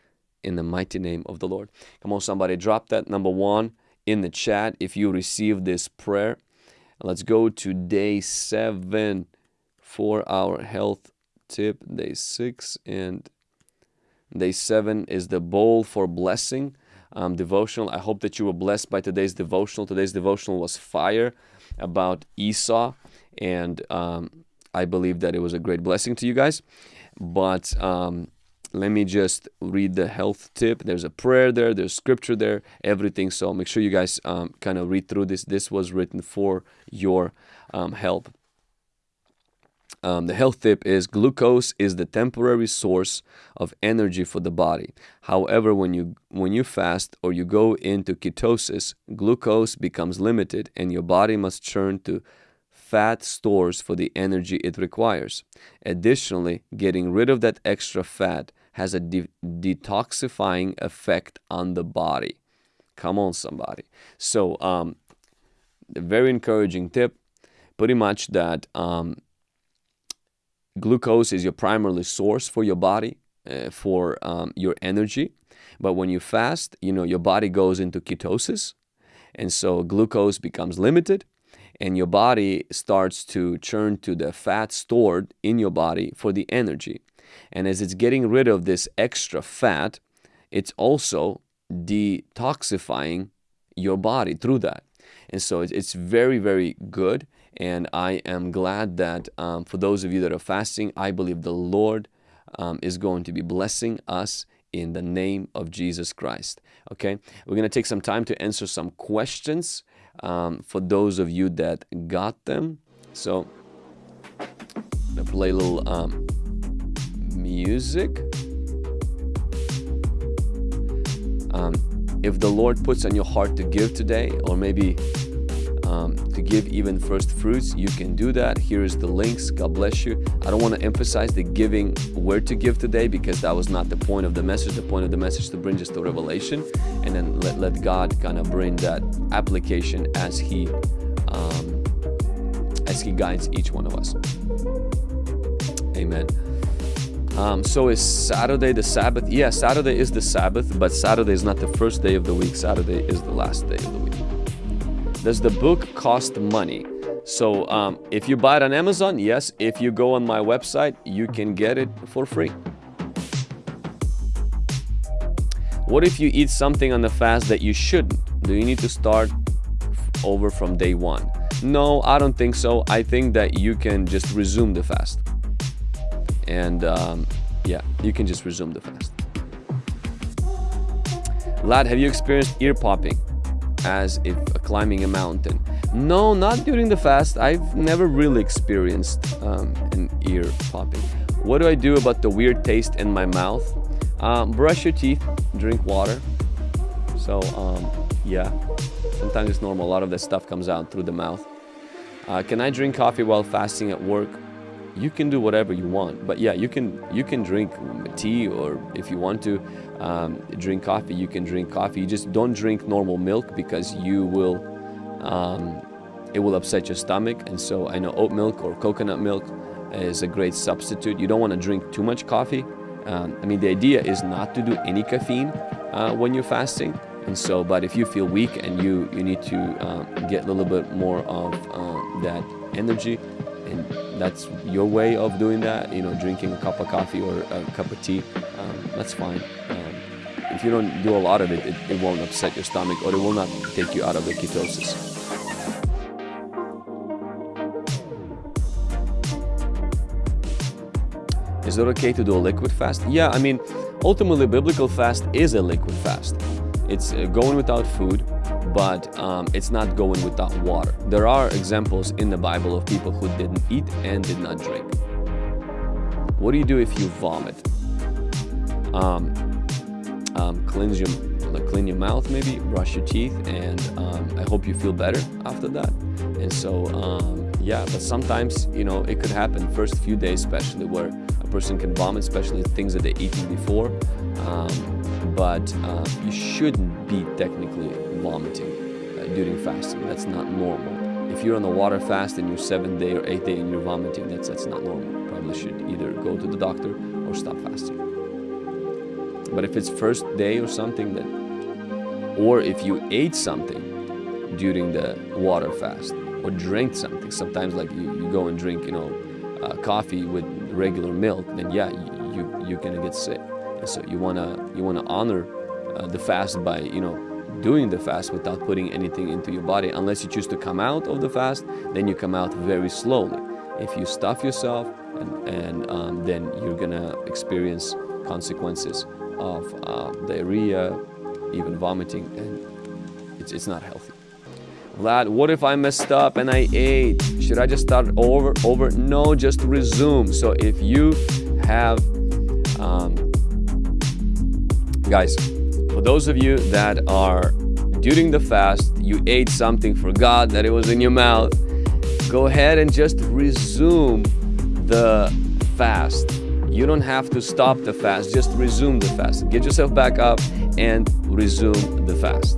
in the mighty name of the Lord. Come on, somebody, drop that number one in the chat if you received this prayer. Let's go to day seven for our health tip. Day six and day seven is the bowl for blessing um, devotional. I hope that you were blessed by today's devotional. Today's devotional was fire about Esau, and um, I believe that it was a great blessing to you guys. But um, let me just read the health tip there's a prayer there there's scripture there everything so make sure you guys um, kind of read through this this was written for your um, help um, the health tip is glucose is the temporary source of energy for the body. However, when you when you fast or you go into ketosis, glucose becomes limited and your body must turn to fat stores for the energy it requires. Additionally, getting rid of that extra fat has a de detoxifying effect on the body. Come on, somebody. So, um, very encouraging tip. Pretty much that um, glucose is your primary source for your body, uh, for um, your energy. But when you fast, you know, your body goes into ketosis. And so glucose becomes limited and your body starts to churn to the fat stored in your body for the energy. And as it's getting rid of this extra fat, it's also detoxifying your body through that. And so it's very, very good. And I am glad that um, for those of you that are fasting, I believe the Lord um, is going to be blessing us in the name of Jesus Christ. Okay, we're going to take some time to answer some questions um, for those of you that got them. So, I'm going to play a little um, music. Um, if the Lord puts on your heart to give today, or maybe um, to give even first fruits, you can do that. Here is the links. God bless you. I don't want to emphasize the giving where to give today because that was not the point of the message. The point of the message to bring just the revelation and then let, let God kind of bring that application as He um, as He guides each one of us. Amen. Um, so is Saturday the Sabbath? Yeah, Saturday is the Sabbath, but Saturday is not the first day of the week. Saturday is the last day of the week. Does the book cost money? So um, if you buy it on Amazon, yes. If you go on my website, you can get it for free. What if you eat something on the fast that you shouldn't? Do you need to start over from day one? No, I don't think so. I think that you can just resume the fast and um, yeah, you can just resume the fast. Vlad, have you experienced ear popping as if climbing a mountain? No, not during the fast. I've never really experienced um, an ear popping. What do I do about the weird taste in my mouth? Um, brush your teeth, drink water. So um, yeah, sometimes it's normal. A lot of that stuff comes out through the mouth. Uh, can I drink coffee while fasting at work? You can do whatever you want but yeah you can you can drink tea or if you want to um, drink coffee you can drink coffee you just don't drink normal milk because you will um, it will upset your stomach and so I know oat milk or coconut milk is a great substitute. You don't want to drink too much coffee. Um, I mean, the idea is not to do any caffeine uh, when you're fasting. And so, but if you feel weak and you, you need to um, get a little bit more of uh, that energy, and that's your way of doing that, you know, drinking a cup of coffee or a cup of tea, um, that's fine. Um, if you don't do a lot of it, it, it won't upset your stomach or it will not take you out of the ketosis. Is it okay to do a liquid fast? Yeah, I mean, ultimately, biblical fast is a liquid fast. It's uh, going without food, but um, it's not going without water. There are examples in the Bible of people who didn't eat and did not drink. What do you do if you vomit? Um, um, cleanse your, like clean your mouth maybe, brush your teeth, and um, I hope you feel better after that. And so, um, yeah, but sometimes, you know, it could happen first few days, especially where a person can vomit, especially things that they eaten before. Um, but uh, you shouldn't be technically vomiting uh, during fasting. That's not normal. If you're on a water fast and you're seventh day or eighth day and you're vomiting, that's that's not normal. Probably should either go to the doctor or stop fasting. But if it's first day or something that, or if you ate something during the water fast or drank something, sometimes like you, you go and drink, you know, uh, coffee with regular milk, then yeah, you, you you're gonna get sick. And so you wanna you wanna honor uh, the fast by you know doing the fast without putting anything into your body. Unless you choose to come out of the fast, then you come out very slowly. If you stuff yourself, and, and um, then you're gonna experience consequences of uh, diarrhea, even vomiting, and it's, it's not healthy. Vlad, what if I messed up and I ate? Should I just start over? Over? No, just resume. So if you have, um, guys, for those of you that are during the fast, you ate something, forgot that it was in your mouth, go ahead and just resume the fast. You don't have to stop the fast, just resume the fast. Get yourself back up and resume the fast.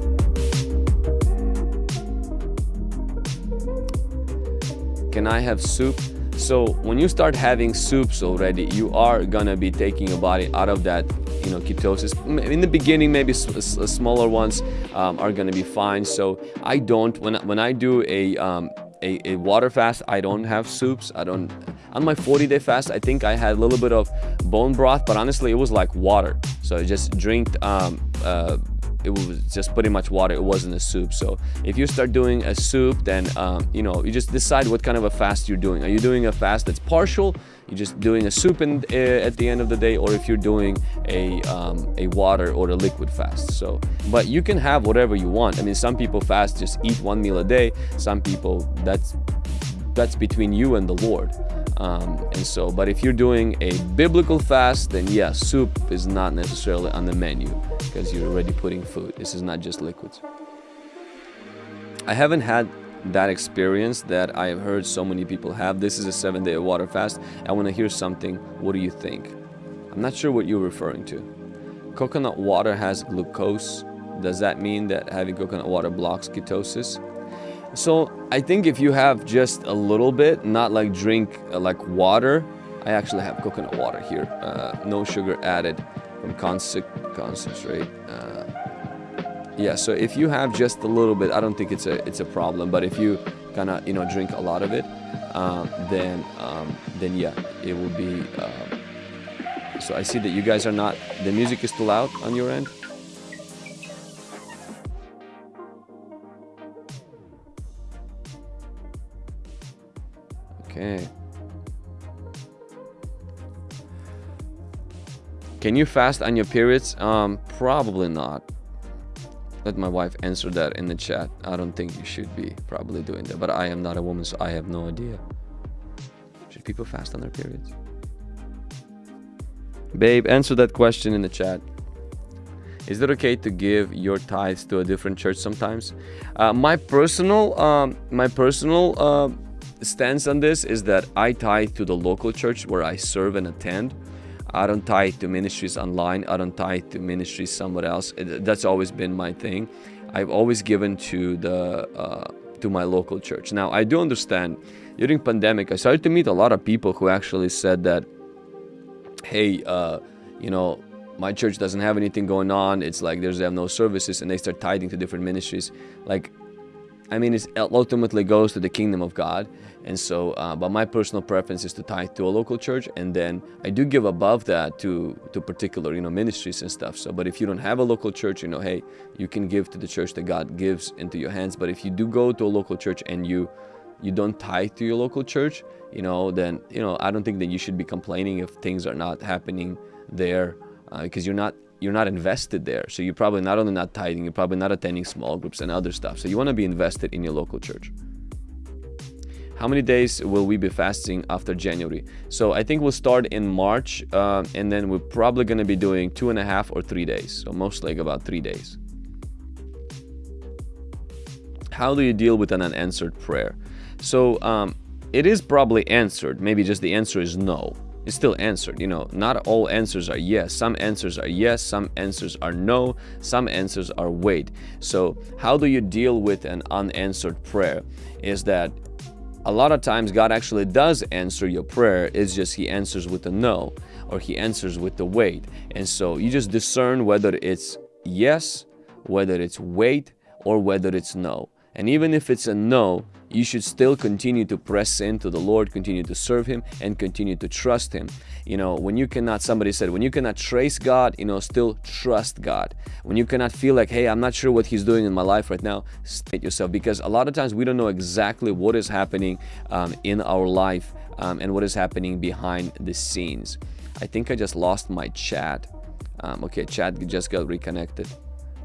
Can I have soup? So when you start having soups already, you are gonna be taking your body out of that, you know, ketosis. In the beginning, maybe smaller ones um, are gonna be fine. So I don't when when I do a um, a, a, water fast, I don't have soups. I don't. On my 40 day fast, I think I had a little bit of bone broth, but honestly, it was like water. So I just drink um, uh, it was just pretty much water it wasn't a soup. So if you start doing a soup then um, you know you just decide what kind of a fast you're doing. Are you doing a fast that's partial? You're just doing a soup in, uh, at the end of the day or if you're doing a um, a water or a liquid fast. So but you can have whatever you want. I mean some people fast just eat one meal a day. Some people that's that's between you and the lord um, and so, but if you're doing a biblical fast, then yeah, soup is not necessarily on the menu because you're already putting food. This is not just liquids. I haven't had that experience that I have heard so many people have. This is a seven day water fast. I want to hear something. What do you think? I'm not sure what you're referring to. Coconut water has glucose. Does that mean that having coconut water blocks ketosis? So I think if you have just a little bit, not like drink uh, like water, I actually have coconut water here, uh, no sugar added from concentrate. Uh, yeah, so if you have just a little bit, I don't think it's a it's a problem. But if you kind of you know drink a lot of it, um, then um, then yeah, it will be. Um, so I see that you guys are not. The music is still out on your end. Okay. Can you fast on your periods? Um, probably not. Let my wife answer that in the chat. I don't think you should be probably doing that, but I am not a woman, so I have no idea. Should people fast on their periods? Babe, answer that question in the chat. Is it okay to give your tithes to a different church sometimes? Uh, my personal, um, my personal uh, stance on this is that I tithe to the local church where I serve and attend. I don't tithe to ministries online. I don't tithe to ministries somewhere else. That's always been my thing. I've always given to the uh, to my local church. Now I do understand during pandemic, I started to meet a lot of people who actually said that, hey, uh, you know, my church doesn't have anything going on. It's like there's they have no services, and they start tithing to different ministries. Like, I mean, it ultimately goes to the kingdom of God. And so, uh, but my personal preference is to tithe to a local church, and then I do give above that to to particular, you know, ministries and stuff. So, but if you don't have a local church, you know, hey, you can give to the church that God gives into your hands. But if you do go to a local church and you you don't tithe to your local church, you know, then you know I don't think that you should be complaining if things are not happening there uh, because you're not you're not invested there. So you're probably not only not tithing, you're probably not attending small groups and other stuff. So you want to be invested in your local church. How many days will we be fasting after January? So I think we'll start in March uh, and then we're probably going to be doing two and a half or three days. So most like about three days. How do you deal with an unanswered prayer? So um, it is probably answered. Maybe just the answer is no It's still answered. You know, not all answers are yes. Some answers are yes, some answers are no, some answers are wait. So, how do you deal with an unanswered prayer? Is that a lot of times God actually does answer your prayer, it's just He answers with a no or He answers with the wait. And so, you just discern whether it's yes, whether it's wait, or whether it's no. And even if it's a no, you should still continue to press into the Lord, continue to serve Him, and continue to trust Him. You know, when you cannot, somebody said, when you cannot trace God, you know, still trust God. When you cannot feel like, hey, I'm not sure what He's doing in my life right now, state yourself. Because a lot of times we don't know exactly what is happening um, in our life um, and what is happening behind the scenes. I think I just lost my chat. Um, okay, chat just got reconnected.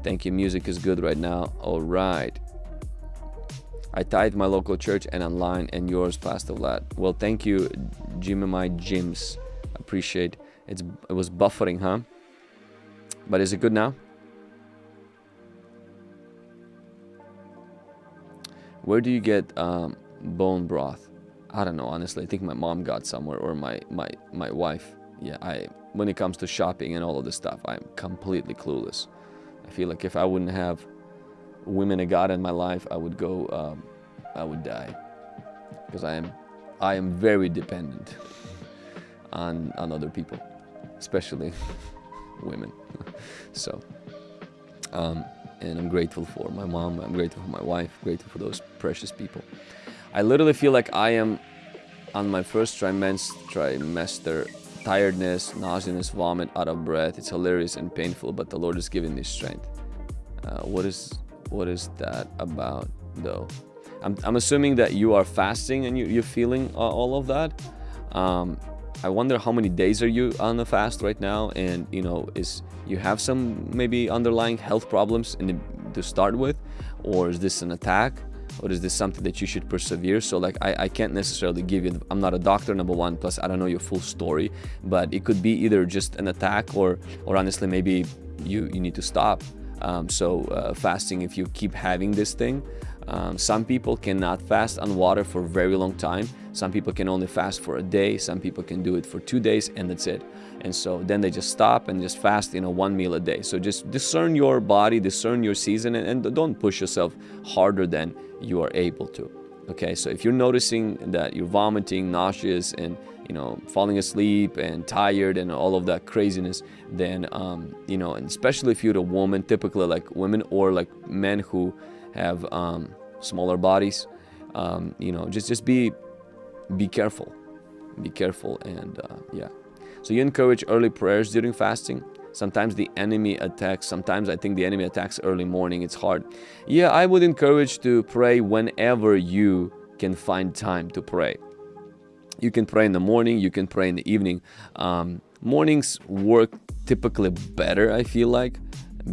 Thank you. Music is good right now. All right. I tithe my local church and online and yours, Pastor Vlad. Well, thank you, Jimmy My Gyms. Appreciate it's it was buffering, huh? But is it good now? Where do you get um, bone broth? I don't know, honestly. I think my mom got somewhere or my my my wife. Yeah, I when it comes to shopping and all of this stuff, I'm completely clueless. I feel like if I wouldn't have women of God in my life, I would go, um, I would die, because I am, I am very dependent on on other people, especially (laughs) women. (laughs) so, um, and I'm grateful for my mom. I'm grateful for my wife. Grateful for those precious people. I literally feel like I am on my first trimester, tiredness, nauseousness, vomit, out of breath. It's hilarious and painful, but the Lord is giving me strength. Uh, what is what is that about though? I'm, I'm assuming that you are fasting and you, you're feeling uh, all of that. Um, I wonder how many days are you on the fast right now? And you know is you have some maybe underlying health problems the, to start with? Or is this an attack? Or is this something that you should persevere? So like I, I can't necessarily give you i'm not a doctor number one plus i don't know your full story. But it could be either just an attack or or honestly maybe you you need to stop um, so uh, fasting, if you keep having this thing, um, some people cannot fast on water for a very long time. Some people can only fast for a day. Some people can do it for two days and that's it. And so then they just stop and just fast, you know, one meal a day. So just discern your body, discern your season and, and don't push yourself harder than you are able to. Okay, so if you're noticing that you're vomiting, nauseous, and you know, falling asleep and tired and all of that craziness, then, um, you know, and especially if you're a woman, typically like women or like men who have um, smaller bodies, um, you know, just, just be, be careful, be careful. And uh, yeah, so you encourage early prayers during fasting. Sometimes the enemy attacks. Sometimes I think the enemy attacks early morning. It's hard. Yeah, I would encourage to pray whenever you can find time to pray. You can pray in the morning, you can pray in the evening. Um, mornings work typically better, I feel like,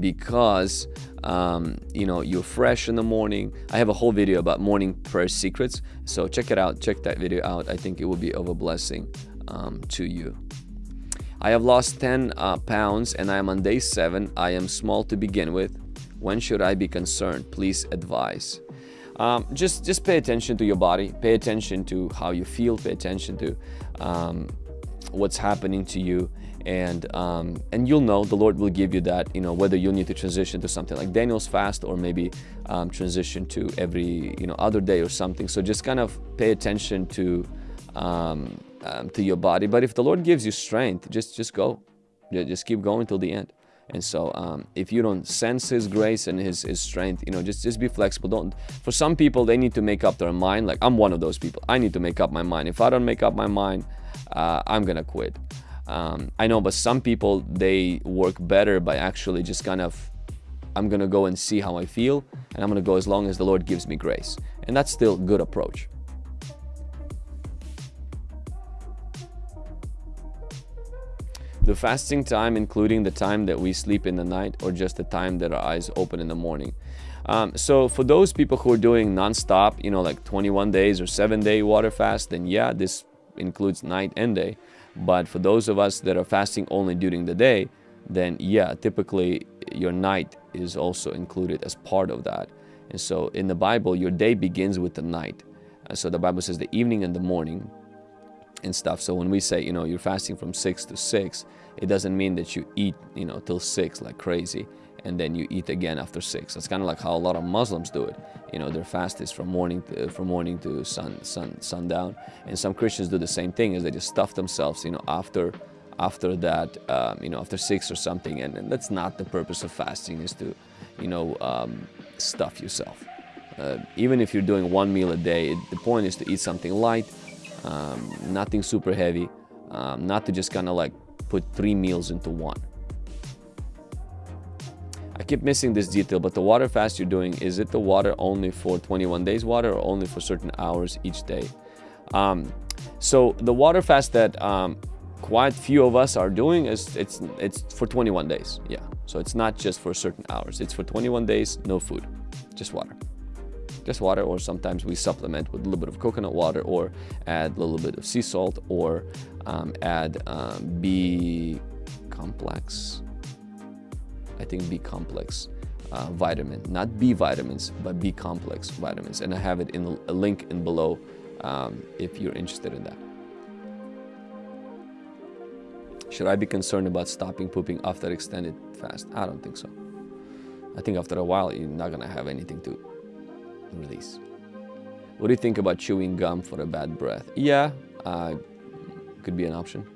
because um, you know you're fresh in the morning. I have a whole video about morning prayer secrets, so check it out. Check that video out. I think it will be of a blessing um, to you. I have lost 10 uh, pounds and I am on day 7. I am small to begin with. When should I be concerned? Please advise. Um, just just pay attention to your body. Pay attention to how you feel. Pay attention to um, what's happening to you. And um, and you'll know the Lord will give you that you know whether you'll need to transition to something like Daniel's fast or maybe um, transition to every you know other day or something. So just kind of pay attention to um, um to your body. But if the Lord gives you strength just just go. Just keep going till the end and so um, if you don't sense his grace and his, his strength you know just just be flexible. Don't for some people they need to make up their mind. Like i'm one of those people. I need to make up my mind. If i don't make up my mind uh, i'm gonna quit. Um, i know but some people they work better by actually just kind of i'm gonna go and see how i feel and i'm gonna go as long as the lord gives me grace. And that's still good approach The fasting time, including the time that we sleep in the night or just the time that our eyes open in the morning. Um, so for those people who are doing non-stop, you know, like 21 days or seven day water fast, then yeah, this includes night and day. But for those of us that are fasting only during the day, then yeah, typically your night is also included as part of that. And so in the Bible, your day begins with the night. Uh, so the Bible says the evening and the morning and stuff. So when we say, you know, you're fasting from 6 to 6, it doesn't mean that you eat, you know, till 6 like crazy and then you eat again after 6. That's kind of like how a lot of Muslims do it. You know, their fast is from morning to, from morning to sun, sun, sundown. And some Christians do the same thing is they just stuff themselves, you know, after after that, um, you know, after 6 or something. And, and, that's not the purpose of fasting is to, you know, um, stuff yourself. Uh, even if you're doing one meal a day, the point is to eat something light, um, nothing super heavy, um, not to just kind of like put three meals into one. I keep missing this detail, but the water fast you're doing, is it the water only for 21 days water or only for certain hours each day? Um, so the water fast that um, quite few of us are doing is it's it's for 21 days. Yeah, so it's not just for certain hours. It's for 21 days, no food, just water just water or sometimes we supplement with a little bit of coconut water or add a little bit of sea salt or um, add um, B complex I think B complex uh, vitamin not B vitamins but B complex vitamins and I have it in a link in below um, if you're interested in that should I be concerned about stopping pooping after extended fast? I don't think so. I think after a while, you're not gonna have anything to release. What do you think about chewing gum for a bad breath? Yeah, uh, could be an option.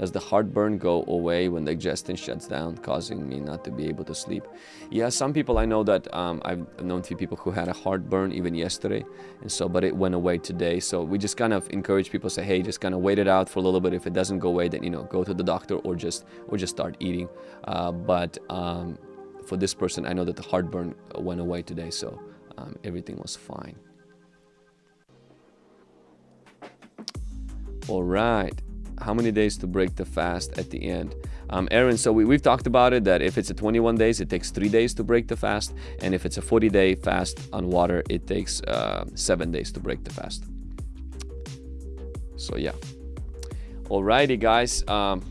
Does the heartburn go away when the digestion shuts down, causing me not to be able to sleep? Yeah, some people I know that um, I've known a few people who had a heartburn even yesterday, and so but it went away today. So we just kind of encourage people say, hey, just kind of wait it out for a little bit. If it doesn't go away, then you know go to the doctor or just or just start eating. Uh, but um, for this person, I know that the heartburn went away today, so um, everything was fine. All right. How many days to break the fast at the end? Um, Aaron, so we, have talked about it that if it's a 21 days, it takes three days to break the fast. And if it's a 40 day fast on water, it takes uh, seven days to break the fast. So, yeah. Alrighty, guys. Um,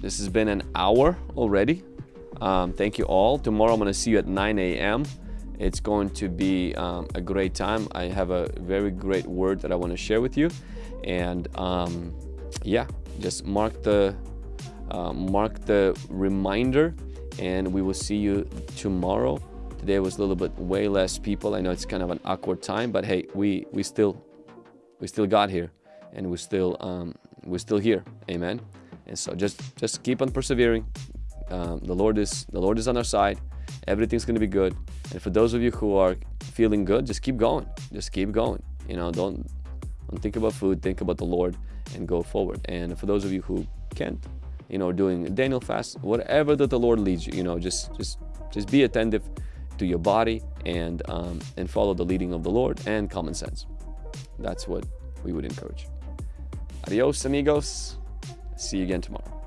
this has been an hour already. Um, thank you all. Tomorrow I'm going to see you at 9 a.m. It's going to be um, a great time. I have a very great word that I want to share with you. And um, yeah, just mark the uh, mark the reminder and we will see you tomorrow. Today was a little bit way less people. I know it's kind of an awkward time, but hey, we we still we still got here and we still um, we're still here. Amen. And so just just keep on persevering um, the Lord is the Lord is on our side. Everything's going to be good. And for those of you who are feeling good, just keep going. Just keep going. You know, don't don't think about food. Think about the Lord and go forward. And for those of you who can't, you know, doing Daniel fast, whatever that the Lord leads you, you know, just just just be attentive to your body and um, and follow the leading of the Lord and common sense. That's what we would encourage. Adios, amigos. See you again tomorrow.